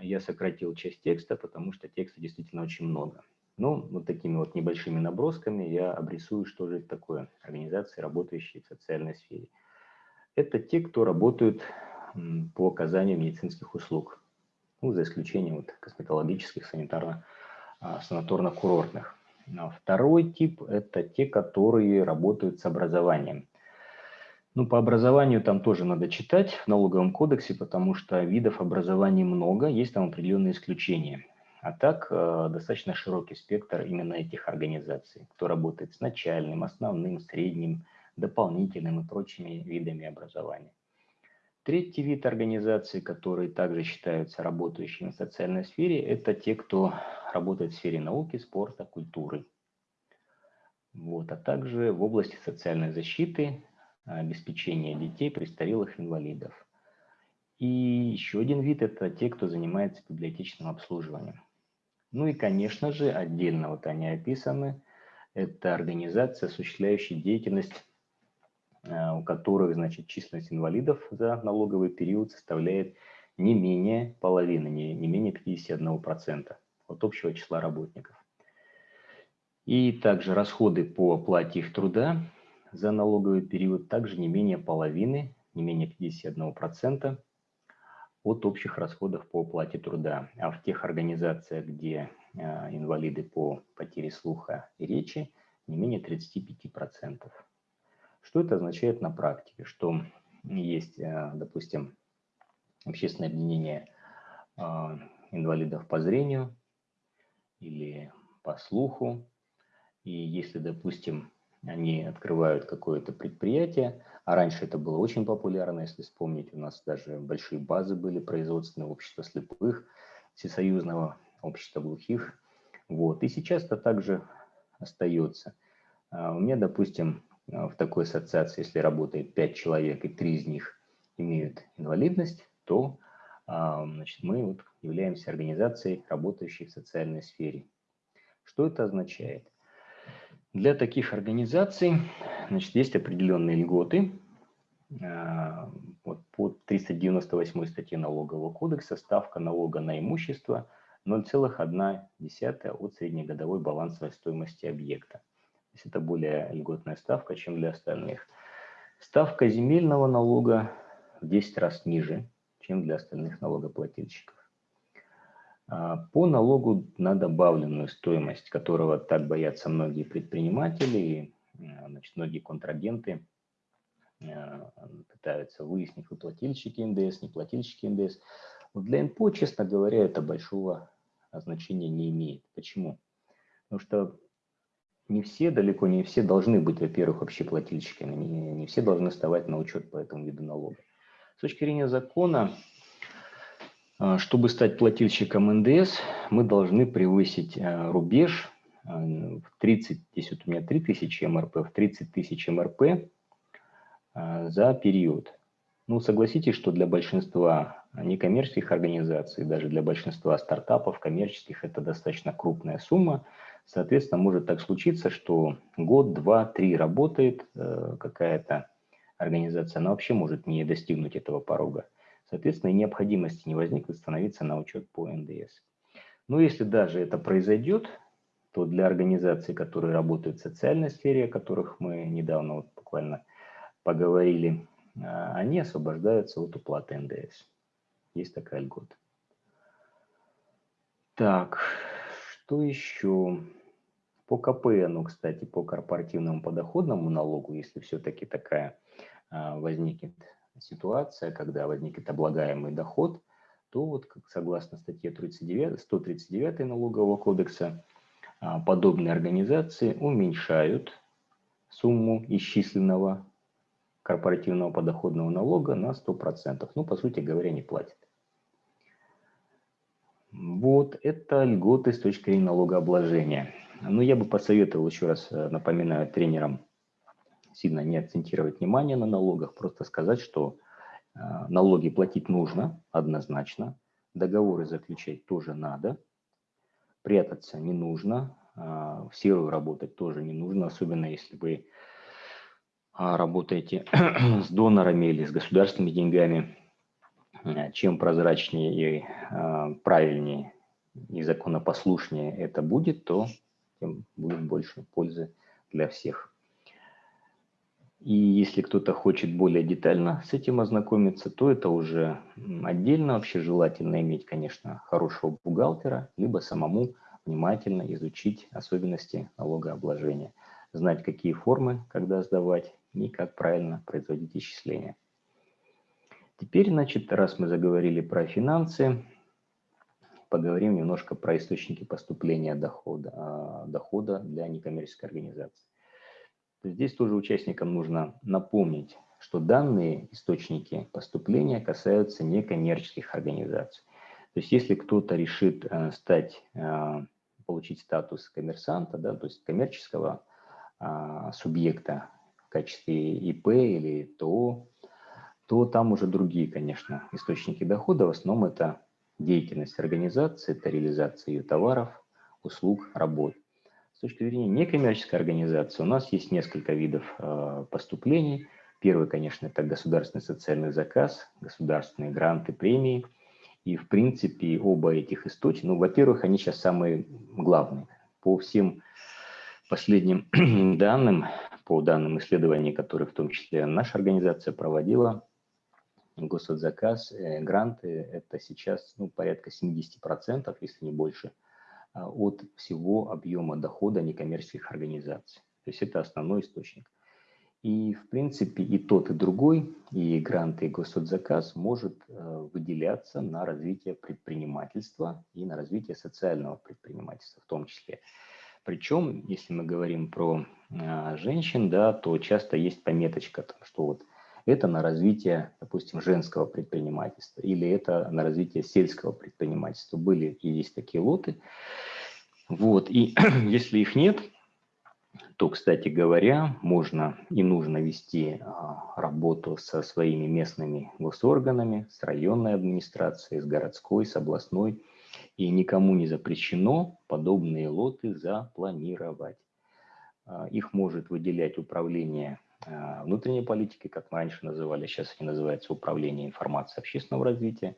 Я сократил часть текста, потому что текста действительно очень много. Но ну, вот такими вот небольшими набросками я обрисую, что же это такое организации, работающие в социальной сфере. Это те, кто работают по оказанию медицинских услуг, ну, за исключением вот косметологических, санитарно-санаторно-курортных. Второй тип – это те, которые работают с образованием. Ну, по образованию там тоже надо читать в налоговом кодексе, потому что видов образования много, есть там определенные исключения. А так э, достаточно широкий спектр именно этих организаций, кто работает с начальным, основным, средним, дополнительным и прочими видами образования. Третий вид организаций, которые также считаются работающими в социальной сфере, это те, кто работает в сфере науки, спорта, культуры. Вот, а также в области социальной защиты, обеспечения детей, престарелых, инвалидов. И еще один вид – это те, кто занимается библиотечным обслуживанием. Ну и, конечно же, отдельно вот они описаны. Это организация, осуществляющая деятельность, у которых, значит, численность инвалидов за налоговый период составляет не менее половины, не, не менее 51% от общего числа работников. И также расходы по оплате их труда за налоговый период также не менее половины, не менее 51% от общих расходов по оплате труда. А в тех организациях, где э, инвалиды по потере слуха и речи, не менее 35%. Что это означает на практике? Что есть, э, допустим, общественное объединение э, инвалидов по зрению или по слуху, и если, допустим, они открывают какое-то предприятие, а раньше это было очень популярно, если вспомнить, у нас даже большие базы были производственные общества слепых, всесоюзного общества глухих. Вот. И сейчас это также остается. А у меня, допустим, в такой ассоциации, если работает 5 человек и 3 из них имеют инвалидность, то а, значит, мы вот являемся организацией, работающей в социальной сфере. Что это означает? Для таких организаций значит, есть определенные льготы. А, вот по 398 статье налогового кодекса ставка налога на имущество 0,1 от среднегодовой балансовой стоимости объекта. То есть это более льготная ставка, чем для остальных. Ставка земельного налога в 10 раз ниже, чем для остальных налогоплательщиков. А, по налогу на добавленную стоимость, которого так боятся многие предприниматели а, значит, многие контрагенты, а, пытаются выяснить, вы плательщики НДС, не плательщики НДС. Вот для НПО, честно говоря, это большого значения не имеет. Почему? Потому что не все, далеко не все должны быть, во-первых, общеплательщиками, не, не все должны вставать на учет по этому виду налога. С точки зрения закона, а, чтобы стать плательщиком НДС, мы должны превысить а, рубеж а, в 30, здесь вот у меня 3000 МРП, в 30 тысяч МРП за период. Ну, согласитесь, что для большинства некоммерческих организаций, даже для большинства стартапов коммерческих, это достаточно крупная сумма. Соответственно, может так случиться, что год, два, три работает э, какая-то организация, она вообще может не достигнуть этого порога. Соответственно, и необходимости не возникнет становиться на учет по НДС. Но если даже это произойдет, то для организаций, которые работают в социальной сфере, о которых мы недавно вот буквально поговорили, а, они освобождаются от уплаты НДС. Есть такая льгота. Так, что еще? По КПНу, кстати, по корпоративному подоходному налогу, если все-таки такая а, возникнет ситуация, когда возникнет облагаемый доход, то вот согласно статье 39, 139 налогового кодекса а, подобные организации уменьшают сумму исчисленного корпоративного подоходного налога на 100%. Ну, по сути говоря, не платят. Вот это льготы с точки зрения налогообложения. Ну, я бы посоветовал еще раз, э, напоминаю, тренерам сильно не акцентировать внимание на налогах, просто сказать, что э, налоги платить нужно однозначно, договоры заключать тоже надо, прятаться не нужно, э, в серую работать тоже не нужно, особенно если вы работаете [CLEARS THROAT] с донорами или с государственными деньгами. Чем прозрачнее и правильнее и законопослушнее это будет, то тем будет больше пользы для всех. И если кто-то хочет более детально с этим ознакомиться, то это уже отдельно. Вообще желательно иметь, конечно, хорошего бухгалтера, либо самому внимательно изучить особенности налогообложения, знать, какие формы, когда сдавать и как правильно производить исчисления. Теперь, значит, раз мы заговорили про финансы, поговорим немножко про источники поступления дохода, а, дохода для некоммерческой организации. Здесь тоже участникам нужно напомнить, что данные источники поступления касаются некоммерческих организаций. То есть если кто-то решит э, стать, э, получить статус коммерсанта, да, то есть коммерческого а, субъекта в качестве ИП или ТО, то там уже другие, конечно, источники дохода. В основном это деятельность организации, это реализация ее товаров, услуг, работ. С точки зрения некоммерческой организации у нас есть несколько видов э, поступлений. Первый, конечно, это государственный социальный заказ, государственные гранты, премии. И, в принципе, оба этих источника, ну, во-первых, они сейчас самые главные. По всем последним [CLEARS THROAT] данным, по данным исследований, которые в том числе наша организация проводила, госзаказ, э, гранты – это сейчас ну, порядка 70%, если не больше, а, от всего объема дохода некоммерческих организаций. То есть это основной источник. И, в принципе, и тот, и другой, и гранты, и госсоцзаказ может э, выделяться на развитие предпринимательства и на развитие социального предпринимательства в том числе. Причем, если мы говорим про э, женщин, да, то часто есть пометочка, что вот это на развитие, допустим, женского предпринимательства или это на развитие сельского предпринимательства. Были и есть такие лоты. Вот. И [CLEARS THROAT] если их нет, то, кстати говоря, можно и нужно вести а, работу со своими местными госорганами, с районной администрацией, с городской, с областной. И никому не запрещено подобные лоты запланировать. А, их может выделять управление внутренней политики, как мы раньше называли, сейчас они называются управление информацией общественного развития.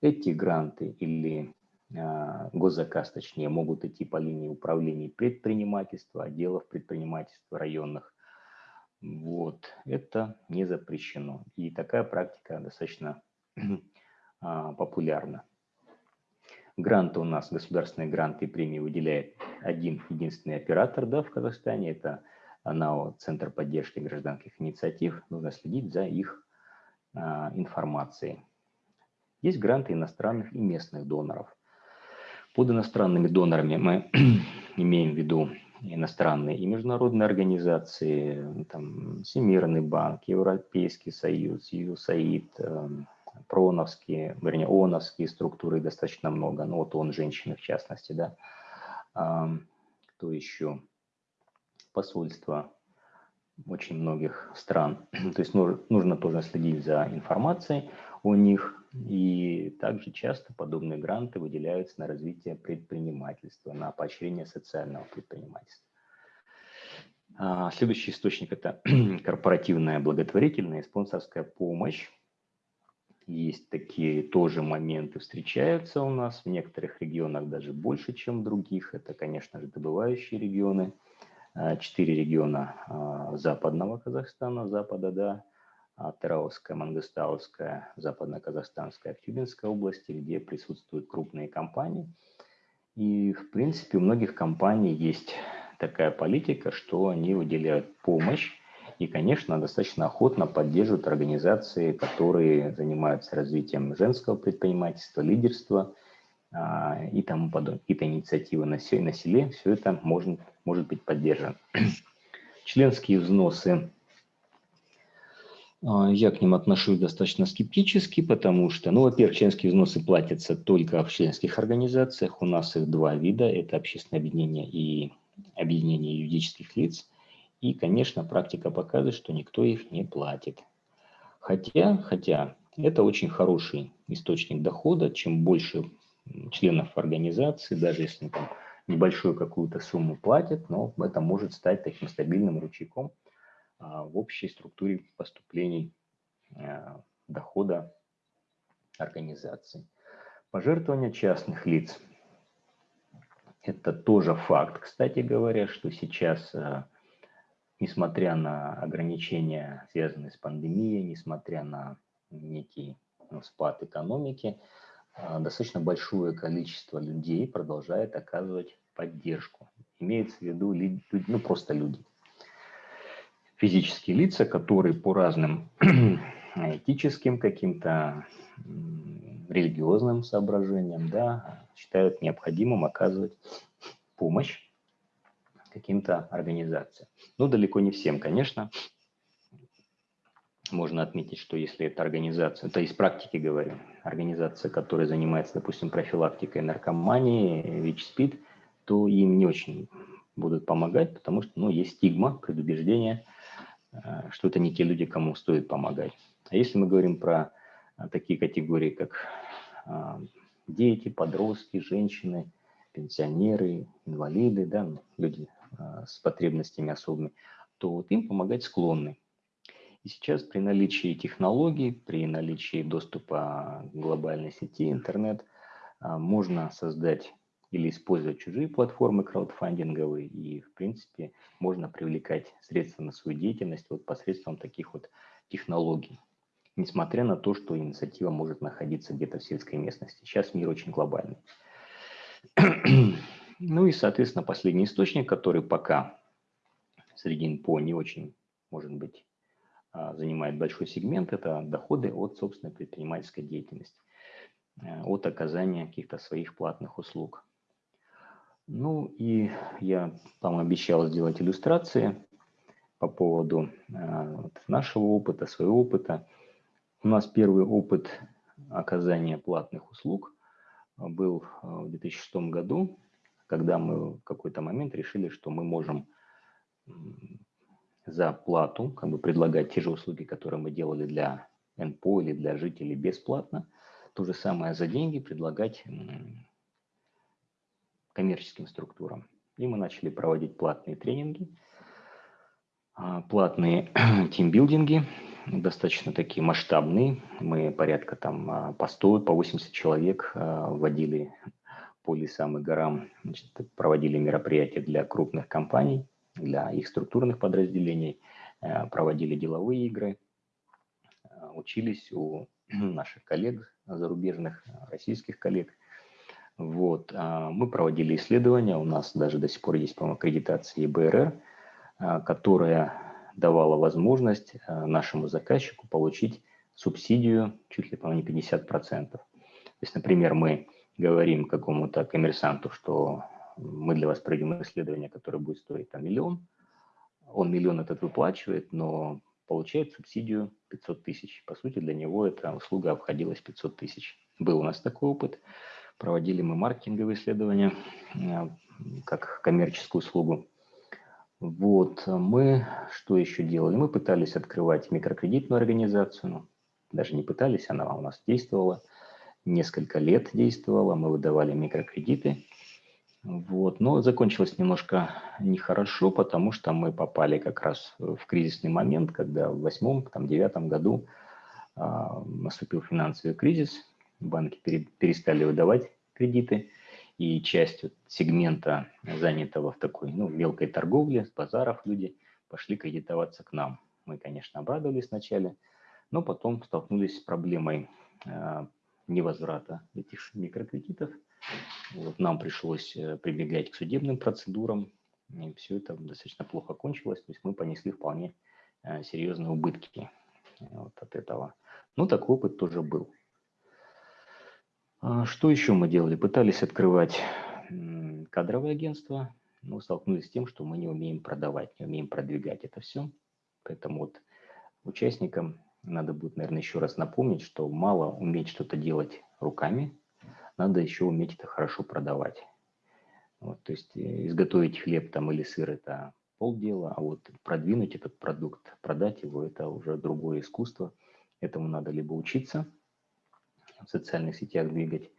Эти гранты или э, госзаказ, точнее, могут идти по линии управления предпринимательства, отделов предпринимательства районных. Вот, это не запрещено. И такая практика достаточно [CLEARS THROAT] а, популярна. Гранты у нас, государственные гранты и премии выделяет один единственный оператор да, в Казахстане, это НАО Центр поддержки гражданских инициатив, нужно следить за их а, информацией. Есть гранты иностранных и местных доноров. Под иностранными донорами мы [CLEARS THROAT] имеем в виду иностранные и международные организации, там, Всемирный банк, Европейский союз, ЮСАИД, э, проновские, вернее, ООНовские структуры достаточно много, ну вот он женщины в частности, да. Э, кто еще? Посольства очень многих стран. [CLEARS THROAT] То есть нужно тоже следить за информацией о них. И также часто подобные гранты выделяются на развитие предпринимательства, на поощрение социального предпринимательства. А, следующий источник – это [CLEARS THROAT] корпоративная благотворительная и спонсорская помощь. Есть такие тоже моменты, встречаются у нас в некоторых регионах даже больше, чем в других. Это, конечно же, добывающие регионы – четыре региона а, западного Казахстана, запада, да, а, Тараусская, Мангостауская, Западно-Казахстанская, Актюбинская области, где присутствуют крупные компании. И, в принципе, у многих компаний есть такая политика, что они выделяют помощь и, конечно, достаточно охотно поддерживают организации, которые занимаются развитием женского предпринимательства, лидерства а, и тому подобное, какие-то инициативы на, селе, все это может, может быть поддержано. [CLEARS THROAT] Членские взносы, а, я к ним отношусь достаточно скептически, потому что, ну, во-первых, членские взносы платятся только в членских организациях, у нас их два вида, это общественное объединение и объединения юридических лиц. И, конечно, практика показывает, что никто их не платит. Хотя, хотя это очень хороший источник дохода. Чем больше членов организации, даже если там небольшую какую-то сумму платят, но это может стать таким стабильным ручейком а, в общей структуре поступлений а, дохода организации. Пожертвования частных лиц. Это тоже факт, кстати говоря, что сейчас, а, несмотря на ограничения, связанные с пандемией, несмотря на некий ну, спад экономики, достаточно большое количество людей продолжает оказывать поддержку. Имеется в виду ну, просто люди. Физические лица, которые по разным [CLEARS THROAT] этическим каким-то религиозным соображениям да, считают необходимым оказывать помощь каким-то организациям. Ну, далеко не всем, конечно. Можно отметить, что если это организация, то из практики говорю, организация, которая занимается, допустим, профилактикой наркомании, ВИЧ-СПИД, то им не очень будут помогать, потому что ну, есть стигма, предубеждение, э, что это не те люди, кому стоит помогать. А если мы говорим про э, такие категории, как э, дети, подростки, женщины, пенсионеры, инвалиды, да, ну, люди с потребностями особыми, то вот им помогать склонны. И сейчас при наличии технологий, при наличии доступа к глобальной сети, интернет, можно создать или использовать чужие платформы краудфандинговые, и, в принципе, можно привлекать средства на свою деятельность вот посредством таких вот технологий, несмотря на то, что инициатива может находиться где-то в сельской местности. Сейчас мир очень глобальный. [CLEARS THROAT] Ну и, соответственно, последний источник, который пока среди НПО не очень, может быть, а, занимает большой сегмент, это доходы от собственной предпринимательской деятельности, э, от оказания каких-то своих платных услуг. Ну и я там обещал сделать иллюстрации по поводу вот, нашего опыта, своего опыта. У нас первый опыт оказания платных услуг был э, в 2006 году, когда мы в какой-то момент решили, что мы можем за плату как бы предлагать те же услуги, которые мы делали для НПО или для жителей бесплатно, то же самое за деньги предлагать коммерческим структурам. И мы начали проводить платные тренинги, а, платные [CLEARS THROAT] тимбилдинги, достаточно такие масштабные. Мы порядка там а, по 100, по 80 человек а, вводили по лесам и горам, значит, проводили мероприятия для крупных компаний, для их структурных подразделений, проводили деловые игры, учились у [CLEARS THROAT] наших коллег зарубежных, российских коллег – вот. А, мы проводили исследования, у нас даже до сих пор есть, по-моему, аккредитация ЕБРР, а, которая давала возможность нашему заказчику получить субсидию чуть ли, по-моему, не 50%. То есть, например, мы говорим какому-то коммерсанту, что мы для вас проведем исследование, которое будет стоить там, миллион, он миллион этот выплачивает, но получает субсидию 500 тысяч. По сути, для него эта услуга обходилась 500 тысяч. Был у нас такой опыт. Проводили мы маркетинговые исследования э, как коммерческую услугу. Вот, мы что еще делали? Мы пытались открывать микрокредитную организацию, ну, даже не пытались, она у нас действовала, несколько лет действовала, мы выдавали микрокредиты. Вот, но закончилось немножко нехорошо, потому что мы попали как раз в кризисный момент, когда в восьмом, там, девятом году а, наступил финансовый кризис, банки перестали выдавать кредиты, и часть сегмента, занятого в такой ну, мелкой торговле, с базаров люди пошли кредитоваться к нам. Мы, конечно, обрадовались вначале, но потом столкнулись с проблемой э, невозврата этих микрокредитов. Вот нам пришлось э, прибегать к судебным процедурам, и все это достаточно плохо кончилось. То есть мы понесли вполне э, серьезные убытки вот от этого. Ну, такой опыт тоже был. А что еще мы делали? Пытались открывать кадровое агентство, но столкнулись с тем, что мы не умеем продавать, не умеем продвигать это все. Поэтому вот участникам надо будет, наверное, еще раз напомнить, что мало уметь что-то делать руками, надо еще уметь это хорошо продавать. Вот, то есть э, изготовить хлеб там или сыр – это полдела, а вот продвинуть этот продукт, продать его – это уже другое искусство. Этому надо либо учиться, в социальных сетях двигать,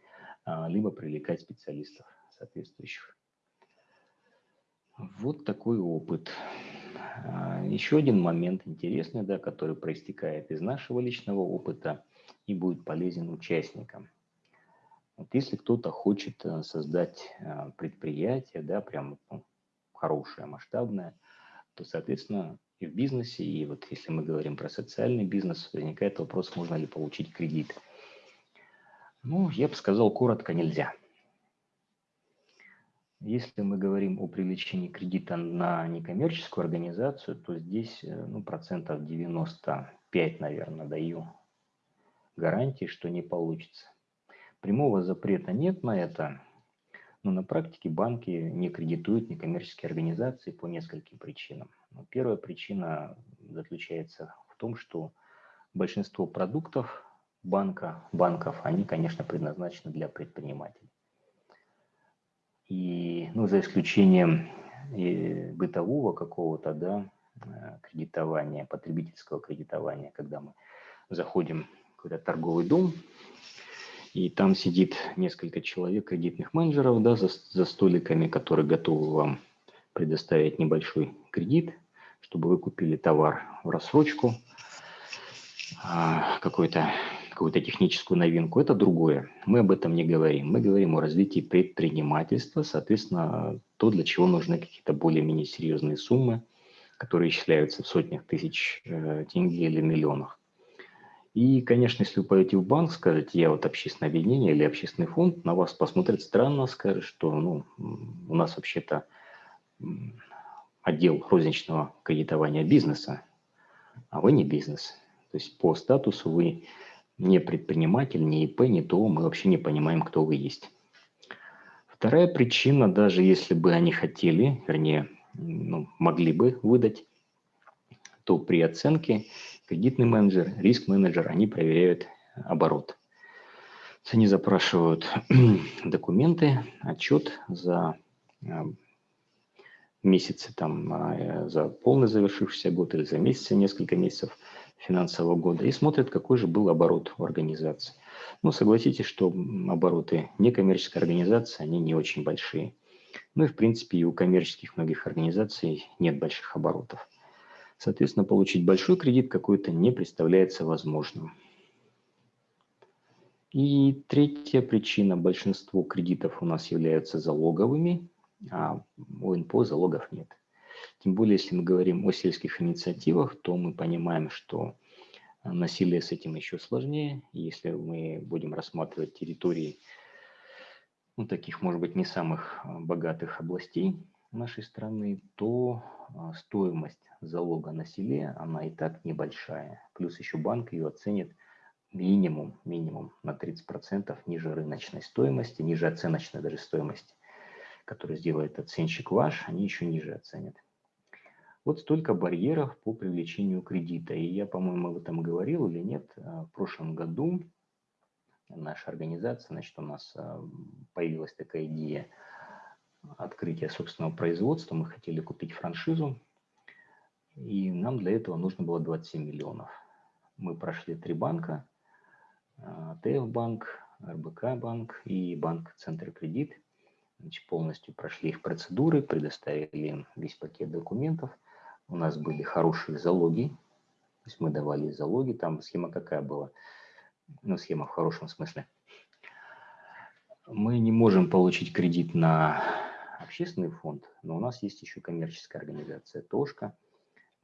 а, либо привлекать специалистов соответствующих. Вот такой опыт. А, еще один момент интересный, да, который проистекает из нашего личного опыта и будет полезен участникам. Вот если кто-то хочет э, создать э, предприятие, да, прям ну, хорошее, масштабное, то, соответственно, и в бизнесе, и вот если мы говорим про социальный бизнес, возникает вопрос, можно ли получить кредит. Ну, я бы сказал, коротко нельзя. Если мы говорим о привлечении кредита на некоммерческую организацию, то здесь э, ну, процентов 95, наверное, даю гарантии, что не получится. Прямого запрета нет на это, но на практике банки не кредитуют некоммерческие организации по нескольким причинам. Ну, первая причина заключается в том, что большинство продуктов банка, банков, они, конечно, предназначены для предпринимателей. И, ну, за исключением э, бытового какого-то, да, э, кредитования, потребительского кредитования, когда мы заходим в какой-то торговый дом, и там сидит несколько человек, кредитных менеджеров, да, за, за столиками, которые готовы вам предоставить небольшой кредит, чтобы вы купили товар в рассрочку, а, какой-то какую-то техническую новинку, это другое. Мы об этом не говорим. Мы говорим о развитии предпринимательства, соответственно, то, для чего нужны какие-то более-менее серьезные суммы, которые исчисляются в сотнях тысяч э, тенге или миллионах. И, конечно, если вы пойдете в банк, скажете, я вот общественное объединение или общественный фонд, на вас посмотрят странно, скажут, что ну, у нас вообще-то отдел розничного кредитования бизнеса, а вы не бизнес. То есть по статусу вы не предприниматель, не ИП, не ТО, мы вообще не понимаем, кто вы есть. Вторая причина, даже если бы они хотели, вернее, ну, могли бы выдать, то при оценке кредитный менеджер, риск-менеджер, они проверяют оборот. Они запрашивают [CLEARS THROAT] документы, отчет за а, месяцы, там, а, за полный завершившийся год или за месяцы, несколько месяцев финансового года и смотрят, какой же был оборот у организации. Ну, согласитесь, что обороты некоммерческой организации, они не очень большие. Ну и, в принципе, и у коммерческих многих организаций нет больших оборотов. Соответственно, получить большой кредит какой-то не представляется возможным. И третья причина. Большинство кредитов у нас являются залоговыми, а у НПО залогов нет. Тем более, если мы говорим о сельских инициативах, то мы понимаем, что насилие с этим еще сложнее. Если мы будем рассматривать территории, ну, таких, может быть, не самых богатых областей нашей страны, то а, стоимость залога на селе, она и так небольшая. Плюс еще банк ее оценит минимум, минимум на 30% ниже рыночной стоимости, ниже оценочной даже стоимости, которую сделает оценщик ваш, они еще ниже оценят. Вот столько барьеров по привлечению кредита. И я, по-моему, об этом говорил или нет. А, в прошлом году наша организация, значит, у нас а, появилась такая идея открытия собственного производства. Мы хотели купить франшизу и нам для этого нужно было 27 миллионов. Мы прошли три банка, а, ТФ банк, РБК банк и банк Центр кредит. Значит, полностью прошли их процедуры, предоставили им весь пакет документов. У нас были хорошие залоги, то есть мы давали залоги. Там схема какая была? Ну, схема в хорошем смысле. Мы не можем получить кредит на общественный фонд, но у нас есть еще коммерческая организация ТОшка –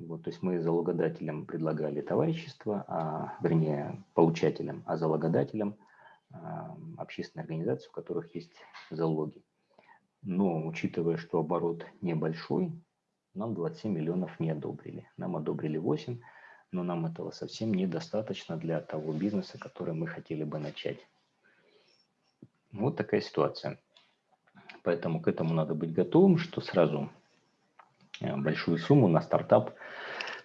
вот, то есть мы залогодателям предлагали товарищество, а, вернее, получателям, а залогодателям а, общественные организации, у которых есть залоги. Но учитывая, что оборот небольшой, нам 27 миллионов не одобрили. Нам одобрили 8, но нам этого совсем недостаточно для того бизнеса, который мы хотели бы начать. Вот такая ситуация. Поэтому к этому надо быть готовым, что сразу Э, большую сумму на стартап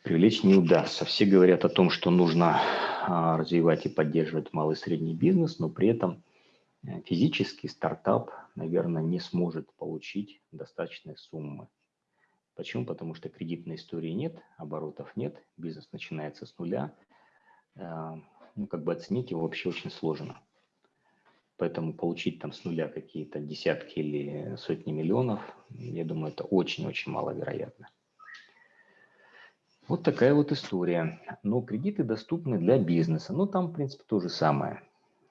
привлечь не удастся. Все говорят о том, что нужно а, развивать и поддерживать малый и средний бизнес, но при этом э, физический стартап, наверное, не сможет получить достаточной суммы. Почему? Потому что кредитной истории нет, оборотов нет, бизнес начинается с нуля. Э, ну, как бы оценить его вообще очень сложно. Поэтому получить там с нуля какие-то десятки или сотни миллионов, я думаю, это очень-очень маловероятно. Вот такая вот история. Но кредиты доступны для бизнеса. Ну, там, в принципе, то же самое.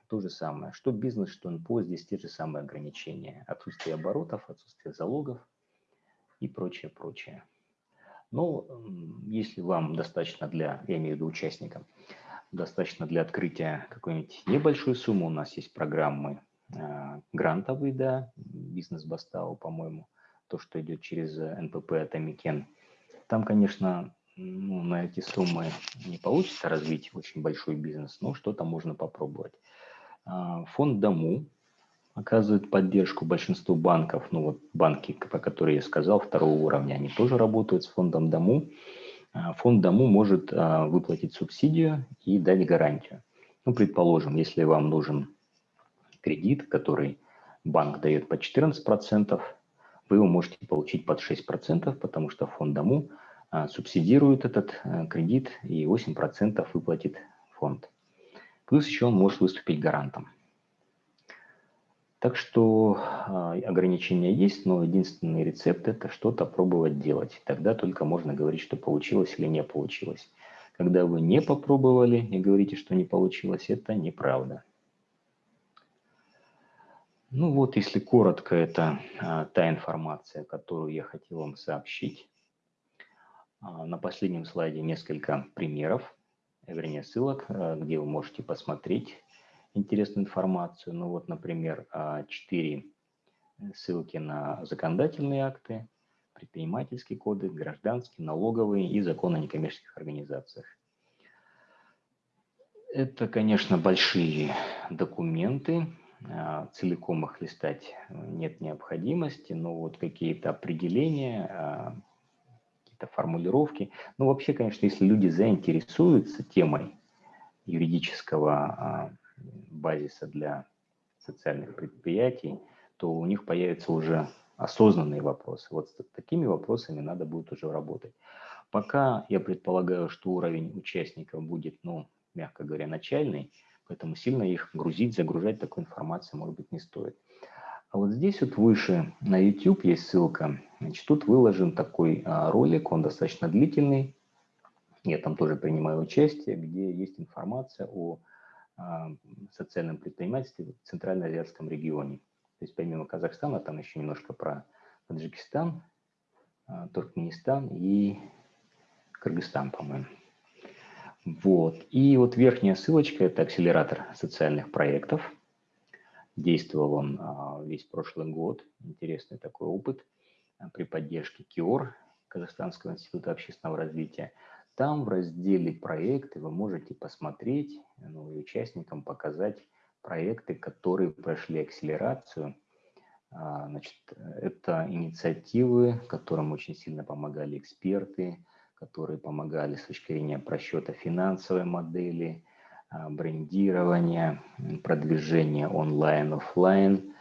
То же самое. Что бизнес, что НПО, здесь те же самые ограничения. Отсутствие оборотов, отсутствие залогов и прочее, прочее. Но если вам достаточно для, я имею в виду участникам, достаточно для открытия какой-нибудь небольшой суммы, у нас есть программы э, грантовые, да, бизнес-бастау, по-моему, то, что идет через НПП Атамекен. Там, конечно, ну, на эти суммы не получится развить очень большой бизнес, но что-то можно попробовать. А, фонд Даму оказывает поддержку большинству банков. Ну вот банки, про которые я сказал, второго уровня, они тоже работают с фондом Дому. А, фонд Дому может а, выплатить субсидию и дать гарантию. Ну, предположим, если вам нужен кредит, который банк дает по 14%, вы его можете получить под 6%, потому что фонд Дому – а, субсидирует этот кредит и 8% выплатит фонд. Плюс еще он может выступить гарантом. Так что а, ограничения есть, но единственный рецепт – это что-то пробовать делать. Тогда только можно говорить, что получилось или не получилось. Когда вы не попробовали и говорите, что не получилось, это неправда. Ну вот, если коротко, это а, та информация, которую я хотел вам сообщить. А, на последнем слайде несколько примеров, вернее ссылок, где вы можете посмотреть интересную информацию. Ну вот, например, а, четыре ссылки на законодательные акты, предпринимательские коды, гражданские, налоговые и закон о некоммерческих организациях. Это, конечно, большие документы, а, целиком их листать нет необходимости, но вот какие-то определения, какие-то формулировки. Ну, вообще, конечно, если люди заинтересуются темой юридического а, базиса для социальных предприятий, то у них появятся уже осознанные вопросы. Вот с такими вопросами надо будет уже работать. Пока я предполагаю, что уровень участников будет, ну, мягко говоря, начальный, поэтому сильно их грузить, загружать такой информацией, может быть, не стоит. А вот здесь вот выше на YouTube есть ссылка. Значит, тут выложен такой а, ролик, он достаточно длительный. Я там тоже принимаю участие, где есть информация о социальном предпринимательстве в Центральноазиатском регионе. То есть помимо Казахстана, там еще немножко про Таджикистан, а, Туркменистан и Кыргызстан, по-моему. Вот. И вот верхняя ссылочка – это акселератор социальных проектов – Действовал он а, весь прошлый год. Интересный такой опыт а, при поддержке КИОР, Казахстанского института общественного развития. Там в разделе «Проекты» вы можете посмотреть ну, и участникам показать проекты, которые прошли акселерацию. А, значит, это инициативы, которым очень сильно помогали эксперты, которые помогали с точки зрения просчета финансовой модели – а, брендирование, продвижение онлайн, офлайн, э,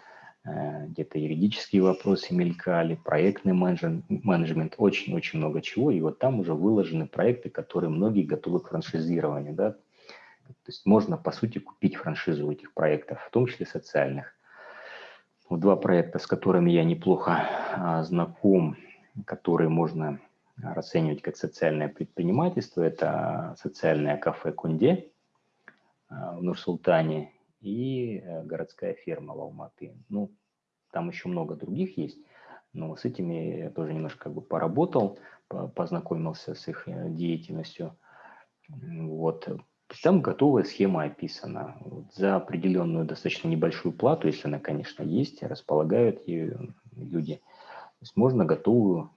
где-то юридические вопросы мелькали, проектный менеджмент, очень-очень много чего. И вот там уже выложены проекты, которые многие готовы к франшизированию. Да? То есть можно, по сути, купить франшизу этих проектов, в том числе социальных. Вот два проекта, с которыми я неплохо а, знаком, которые можно расценивать как социальное предпринимательство, это социальное кафе «Кунде», в Нур-Султане и э, городская ферма в Алматы. Ну, там еще много других есть, но с этими я тоже немножко как бы поработал, познакомился с их э, деятельностью. Вот. Там готовая схема описана. Вот за определенную достаточно небольшую плату, если она, конечно, есть, располагают ее люди. То есть можно готовую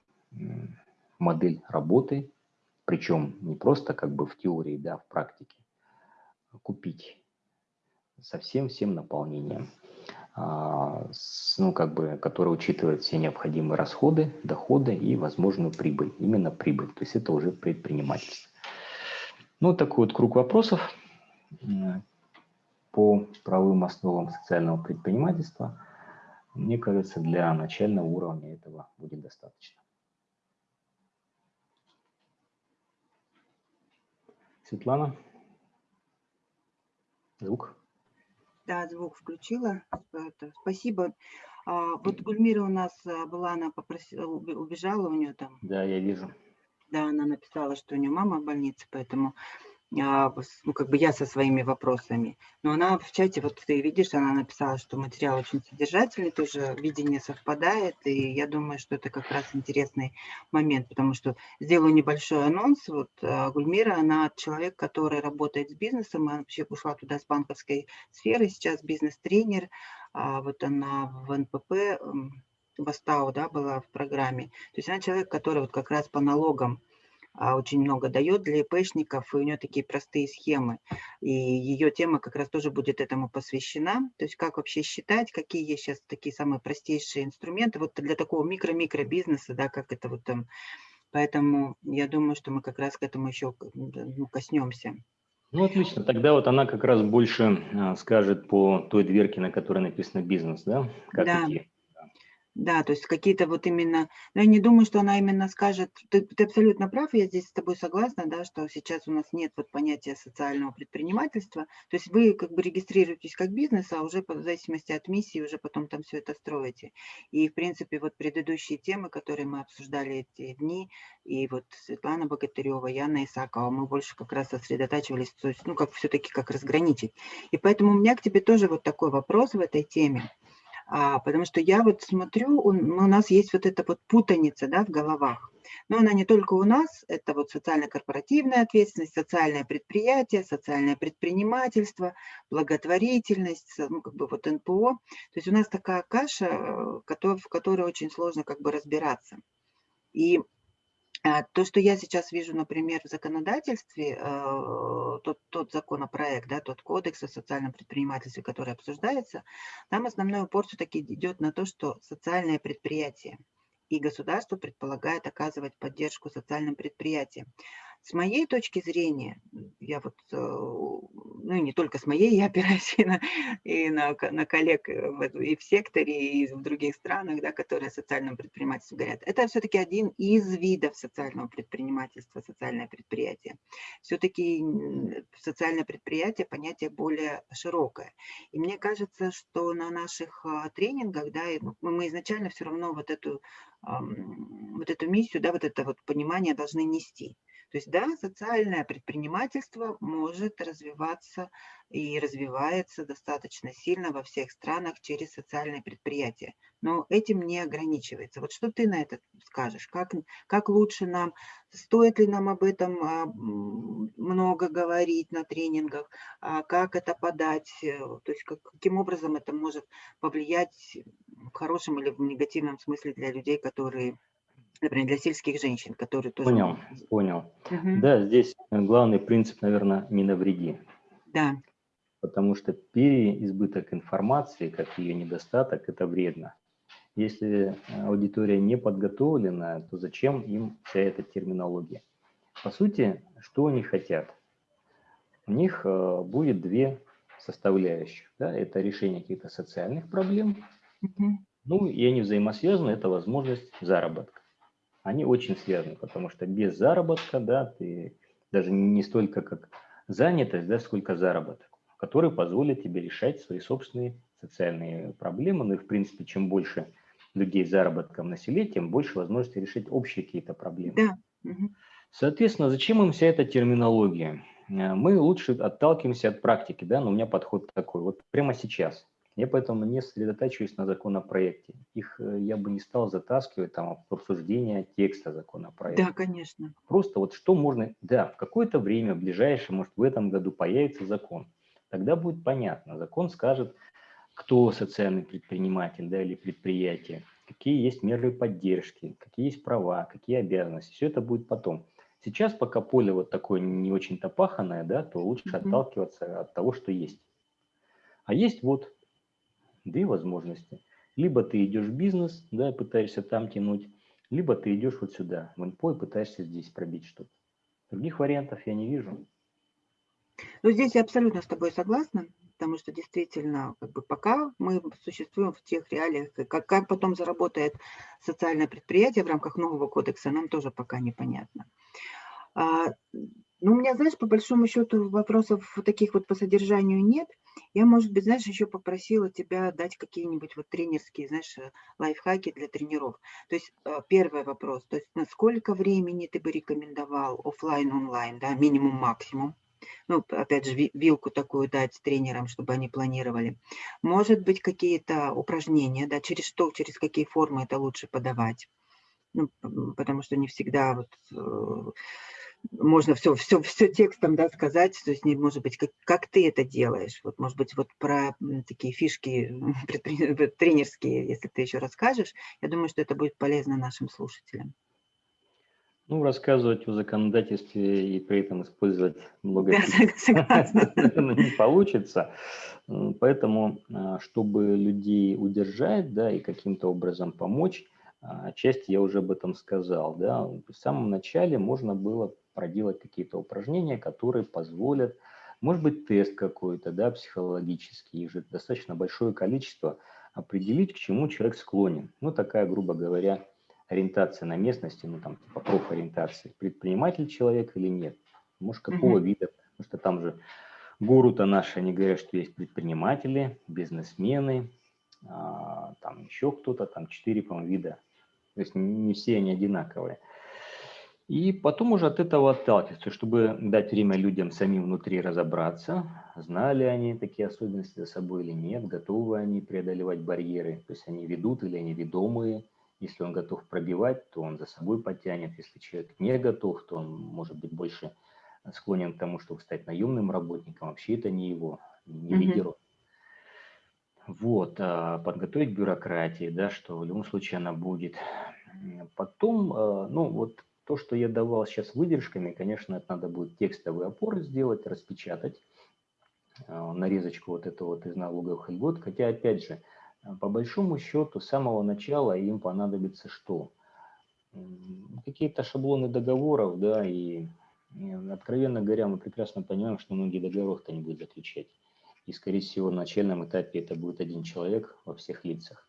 модель работы, причем не просто как бы в теории, да, в практике, купить со всем всем наполнением, а, ну, как бы, который учитывает все необходимые расходы, доходы и возможную прибыль, именно прибыль, то есть это уже предпринимательство. Ну, такой вот круг вопросов по правовым основам социального предпринимательства, мне кажется, для начального уровня этого будет достаточно. Светлана? Звук? Да, звук включила. Спасибо. А, вот Гульмира у нас а, была, она попросила, убежала у нее там. Да, я вижу. Да, она написала, что у нее мама в больнице, поэтому ну, как бы я со своими вопросами. Но она в чате, вот ты видишь, она написала, что материал очень содержательный, тоже видение совпадает, и я думаю, что это как раз интересный момент, потому что сделаю небольшой анонс. Вот а, Гульмира, она человек, который работает с бизнесом, она вообще ушла туда с банковской сферы, сейчас бизнес-тренер, а вот она в НПП, в Астау, да, была в программе. То есть она человек, который вот как раз по налогам а, очень много дает для ИПшников, и у нее такие простые схемы. И ее тема как раз тоже будет этому посвящена. То есть как вообще считать, какие есть сейчас такие самые простейшие инструменты вот для такого микро-микро бизнеса, да, как это вот там. Поэтому я думаю, что мы как раз к этому еще ну, коснемся. Ну, отлично. Тогда вот она как раз больше а, скажет по той дверке, на которой написано бизнес, да? Как да. идти. Да, то есть какие-то вот именно, но я не думаю, что она именно скажет, ты, ты абсолютно прав, я здесь с тобой согласна, да, что сейчас у нас нет вот понятия социального предпринимательства, то есть вы как бы регистрируетесь как бизнес, а уже по зависимости от миссии уже потом там все это строите. И в принципе вот предыдущие темы, которые мы обсуждали эти дни, и вот Светлана Богатырева, Яна Исакова, мы больше как раз сосредотачивались, то есть ну как все-таки как разграничить. И поэтому у меня к тебе тоже вот такой вопрос в этой теме. А, потому что я вот смотрю, у, у нас есть вот эта вот путаница да, в головах. Но она не только у нас, это вот социально-корпоративная ответственность, социальное предприятие, социальное предпринимательство, благотворительность, ну, как бы вот НПО. То есть у нас такая каша, э, в которой очень сложно как бы разбираться. И то, что я сейчас вижу, например, в законодательстве, э, тот, тот законопроект, да, тот кодекс о социальном предпринимательстве, который обсуждается, там основной упор все-таки идет на то, что социальное предприятие и государство предполагает оказывать поддержку социальным предприятиям. С моей точки зрения, я вот, э, ну и не только с моей, я опираюсь [LAUGHS] и на, и на, на коллег э, и в секторе, и в других странах, да, которые о социальном предпринимательстве говорят. Это все-таки один из видов социального предпринимательства, социальное предприятие. Все-таки социальное предприятие понятие более широкое. И мне кажется, что на наших а, тренингах, да, мы изначально все равно вот эту, вот эту миссию, да, вот это вот понимание должны нести. То есть, да, социальное предпринимательство может развиваться и развивается достаточно сильно во всех странах через социальные предприятия. Но этим не ограничивается. Вот что ты на это скажешь? Как, как лучше нам, стоит ли нам об этом а, много говорить на тренингах, а как это подать, то есть как, каким образом это может повлиять в хорошем или в негативном смысле для людей, которые например, для сельских женщин, которые тоже... Понял, понял. Угу. Да, здесь главный принцип, наверное, не навреди. Да. Потому что переизбыток информации, как ее недостаток, это вредно. Если аудитория не подготовлена, то зачем им вся эта терминология? По сути, что они хотят? У них э, будет две составляющих. Да? Это решение каких-то социальных проблем, угу. ну и они взаимосвязаны, это возможность заработка они очень связаны, потому что без заработка, да, ты даже не столько как занятость, да, сколько заработок, который позволит тебе решать свои собственные социальные проблемы. Ну и, в принципе, чем больше людей с заработком на селе, тем больше возможности решить общие какие-то проблемы. Да. Соответственно, зачем им вся эта терминология? Э, мы лучше отталкиваемся от практики, да, но у меня подход такой. Вот прямо сейчас я поэтому не сосредотачиваюсь на законопроекте. Их э, я бы не стал затаскивать там в обсуждение текста законопроекта. Да, конечно. Просто вот что можно... Да, в какое-то время, в ближайшее, может, в этом году появится закон. Тогда будет понятно. Закон скажет, кто социальный предприниматель да, или предприятие, какие есть меры поддержки, какие есть права, какие обязанности. Все это будет потом. Сейчас, пока поле вот такое не очень-то паханное, да, то лучше mm -hmm. отталкиваться от того, что есть. А есть вот две возможности. Либо ты идешь в бизнес, да, пытаешься там тянуть, либо ты идешь вот сюда, в НПО, и пытаешься здесь пробить что-то. Других вариантов я не вижу. Ну, здесь я абсолютно с тобой согласна. потому что действительно, как бы пока мы существуем в тех реалиях, как, как потом заработает социальное предприятие в рамках нового кодекса, нам тоже пока непонятно. А, ну, у меня, знаешь, по большому счету вопросов таких вот по содержанию нет. Я, может быть, знаешь, еще попросила тебя дать какие-нибудь вот тренерские, знаешь, э, лайфхаки для тренеров. То есть э, первый вопрос, то есть на сколько времени ты бы рекомендовал офлайн онлайн да, минимум, максимум? Ну, опять же, вилку такую дать тренерам, чтобы они планировали. Может быть, какие-то упражнения, да, через что, через какие формы это лучше подавать. Ну, потому что не всегда вот э, можно все, все, все текстом да, сказать, то есть, не, может быть, как, как ты это делаешь, вот, может быть, вот про такие фишки [LAUGHS] тренерские, если ты еще расскажешь, я думаю, что это будет полезно нашим слушателям. Ну, рассказывать о законодательстве и при этом использовать много [LAUGHS] [LAUGHS] не получится. Поэтому, а, чтобы людей удержать, да, и каким-то образом помочь, а, отчасти я уже об этом сказал, да, в самом начале можно было проделать какие-то упражнения, которые позволят, может быть, тест какой-то, да, психологический, их же достаточно большое количество, определить, к чему человек склонен. Ну, такая, грубо говоря, ориентация на местности, ну, там, типа профориентации. Предприниматель человек или нет? Может, какого mm -hmm. вида? Потому что там же гуру-то наши, они говорят, что есть предприниматели, бизнесмены, а, там еще кто-то, там четыре, по-моему, вида. То есть не все они одинаковые. И потом уже от этого отталкиваться, чтобы дать время людям самим внутри разобраться, знали они такие особенности за собой или нет, готовы они преодолевать барьеры, то есть они ведут или они ведомые. Если он готов пробивать, то он за собой потянет. Если человек не готов, то он может быть больше склонен к тому, чтобы стать наемным работником. Вообще это не его, не лидеру. Вот, а подготовить бюрократии, да, что в любом случае она будет. Потом, а, ну вот то, что я давал сейчас выдержками, конечно, это надо будет текстовый опор сделать, распечатать, э, нарезочку вот это вот из налоговых льгот. Хотя, опять же, э, по большому счету, с самого начала им понадобится что? Какие-то шаблоны договоров, да, и, откровенно говоря, мы прекрасно понимаем, что многие договоров-то не будут заключать. И, скорее всего, на начальном этапе это будет один человек во всех лицах.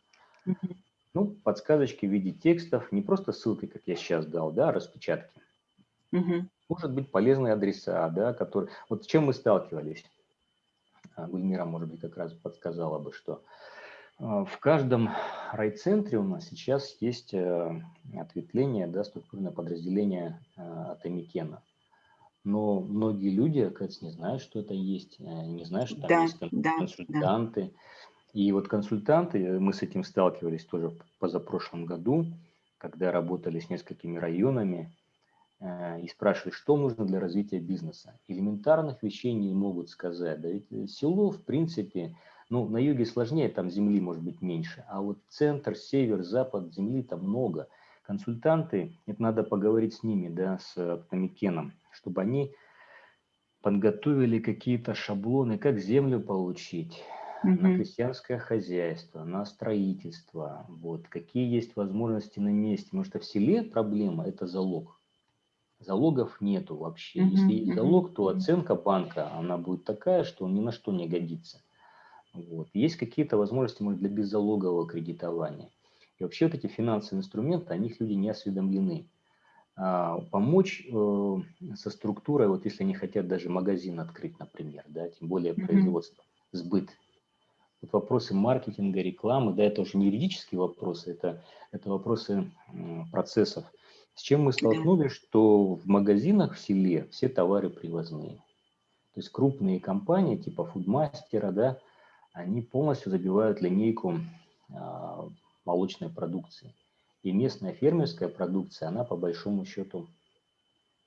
Ну, подсказочки в виде текстов, не просто ссылки, как я сейчас дал, да, а распечатки. Угу. Может быть, полезные адреса, да, которые... Вот с чем мы сталкивались? А, Гульмира, может быть, как раз подсказала бы, что а, в каждом райцентре у нас сейчас есть э, ответвление, да, структурное подразделение э, от Эмикена. Но многие люди, оказывается, не знают, что это есть, э, не знают, что там да, есть консультанты. Да. И вот консультанты, мы с этим сталкивались тоже позапрошлом году, когда работали с несколькими районами э, и спрашивали, что нужно для развития бизнеса. Элементарных вещей не могут сказать. Да ведь э, село, в принципе, ну, на юге сложнее, там земли может быть меньше, а вот центр, север, запад, земли там много. Консультанты, это надо поговорить с ними, да, с Томикеном, чтобы они подготовили какие-то шаблоны, как землю получить, угу. на крестьянское хозяйство, на строительство, вот, какие есть возможности на месте. Потому что в селе проблема – это залог. Залогов нету вообще. Угу. Если есть залог, то оценка банка, она будет такая, что он ни на что не годится. Вот. Есть какие-то возможности, может, для беззалогового кредитования. И вообще вот эти финансовые инструменты, о них люди не осведомлены. А, помочь э, со структурой, вот если они хотят даже магазин открыть, например, да, тем более производство, сбыт вот вопросы маркетинга, рекламы, да, это уже не юридические вопросы, это, это вопросы процессов. С чем мы столкнулись, что в магазинах в селе все товары привозные. То есть крупные компании типа фудмастера, да, они полностью забивают линейку а, молочной продукции. И местная фермерская продукция, она по большому счету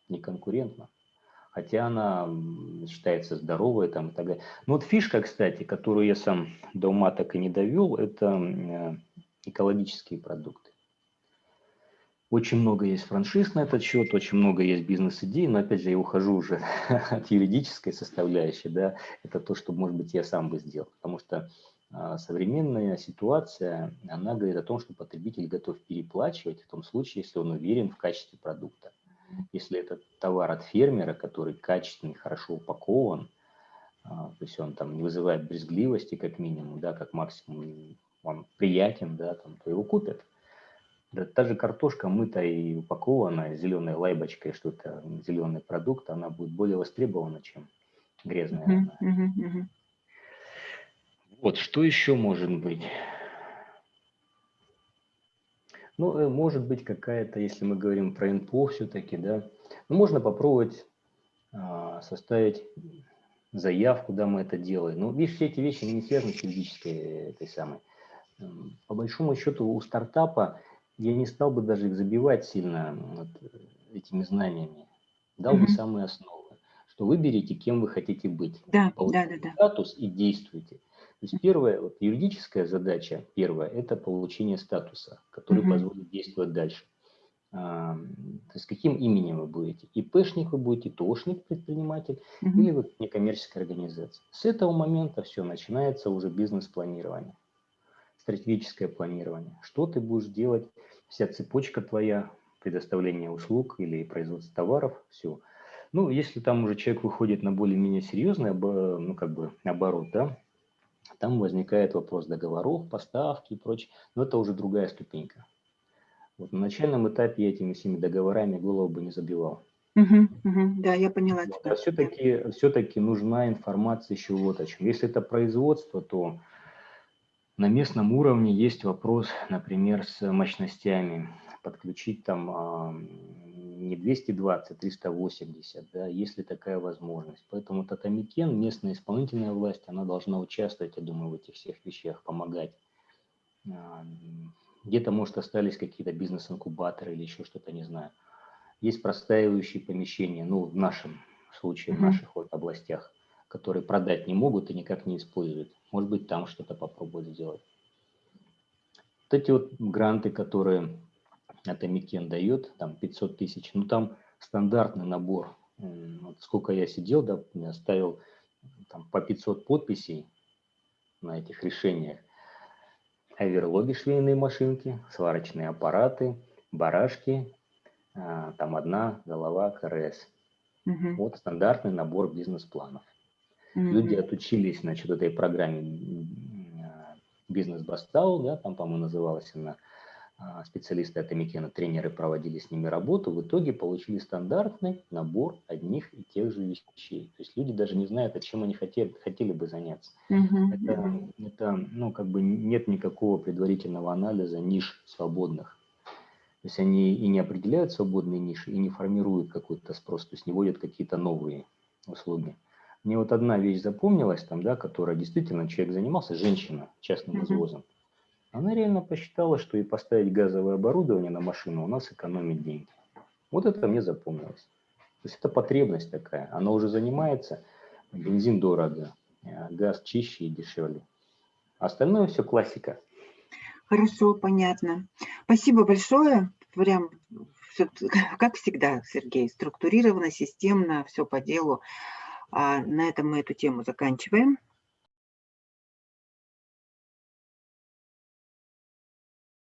не конкурентна хотя она считается здоровой там, и так далее. Но вот фишка, кстати, которую я сам до ума так и не довел, это э, экологические продукты. Очень много есть франшиз на этот счет, очень много есть бизнес-идей, но опять же я ухожу уже [LAUGHS] от юридической составляющей, да, это то, что, может быть, я сам бы сделал, потому что а, современная ситуация, она говорит о том, что потребитель готов переплачивать в том случае, если он уверен в качестве продукта. Если это товар от фермера, который качественный, хорошо упакован, а, то есть он там не вызывает брезгливости как минимум, да, как максимум он приятен, да, там, то его купят. Да, та же картошка мытая и упакованная зеленой лайбочкой, что это зеленый продукт, она будет более востребована, чем грязная. Uh -huh, uh -huh, uh -huh. Вот, что еще может быть? Ну, э, может быть какая-то, если мы говорим про НПО все-таки, да, ну, можно попробовать а, составить заявку, да, мы это делаем. Ну, видишь, все эти вещи не связаны с юридической этой самой. По большому счету у стартапа я не стал бы даже их забивать сильно вот, этими знаниями. Дал mm -hmm. бы самые основы, что выберите, кем вы хотите быть. Да, да, да, да. статус и действуйте. То есть первая вот, юридическая задача, первая, это получение статуса, который mm -hmm. позволит действовать дальше. А, то есть каким именем вы будете? ИПшник вы будете, ТОшник, предприниматель, mm -hmm. или вы некоммерческая организация. С этого момента все, начинается уже бизнес-планирование стратегическое планирование. Что ты будешь делать, вся цепочка твоя, предоставление услуг или производство товаров, все. Ну, если там уже человек выходит на более-менее серьезный ну, как бы, оборот, да, там возникает вопрос договоров, поставки и прочее, но это уже другая ступенька. Вот на начальном этапе я этими всеми договорами голову бы не забивал. Угу, угу, да, я поняла. Вот, а все-таки все, -таки, нужна информация еще вот о чем. Если это производство, то на местном уровне есть вопрос, например, с мощностями. Подключить там а, не 220, 380, да, есть ли такая возможность. Поэтому Татамикен, местная исполнительная власть, она должна участвовать, я думаю, в этих всех вещах, помогать. А, где-то, может, остались какие-то бизнес-инкубаторы или еще что-то, не знаю. Есть простаивающие помещения, ну, в нашем случае, в наших вот областях, которые продать не могут и никак не используют. Может быть, там что-то попробовать сделать. Вот эти вот гранты, которые Атамекен дает, там 500 тысяч, ну там стандартный набор. Вот сколько я сидел, да, ставил там, по 500 подписей на этих решениях. Оверлоги швейные машинки, сварочные аппараты, барашки, а, там одна голова КРС. Угу. Вот стандартный набор бизнес-планов. Mm-hmm. Люди отучились, значит, этой программе бизнес-бастау, да, там, по-моему, называлась она, а, специалисты от Эмикена, тренеры проводили с ними работу, в итоге получили стандартный набор одних и тех же вещей. То есть люди даже не знают, о чем они хотели, хотели бы заняться. -hmm. это, это, ну, как бы нет никакого предварительного анализа ниш свободных. То есть они и не определяют свободные ниши, и не формируют какой-то спрос, то есть не вводят какие-то новые услуги. Мне вот одна вещь запомнилась, там, да, которая действительно человек занимался, женщина частным извозом. Она реально посчитала, что и поставить газовое оборудование на машину у нас экономит деньги. Вот это мне запомнилось. То есть это потребность такая. Она уже занимается, бензин дорого, а газ чище и дешевле. Остальное все классика. Хорошо, понятно. Спасибо большое. Прям все, [LAUGHS] как всегда, Сергей, структурированно, системно, все по делу. А на этом мы эту тему заканчиваем.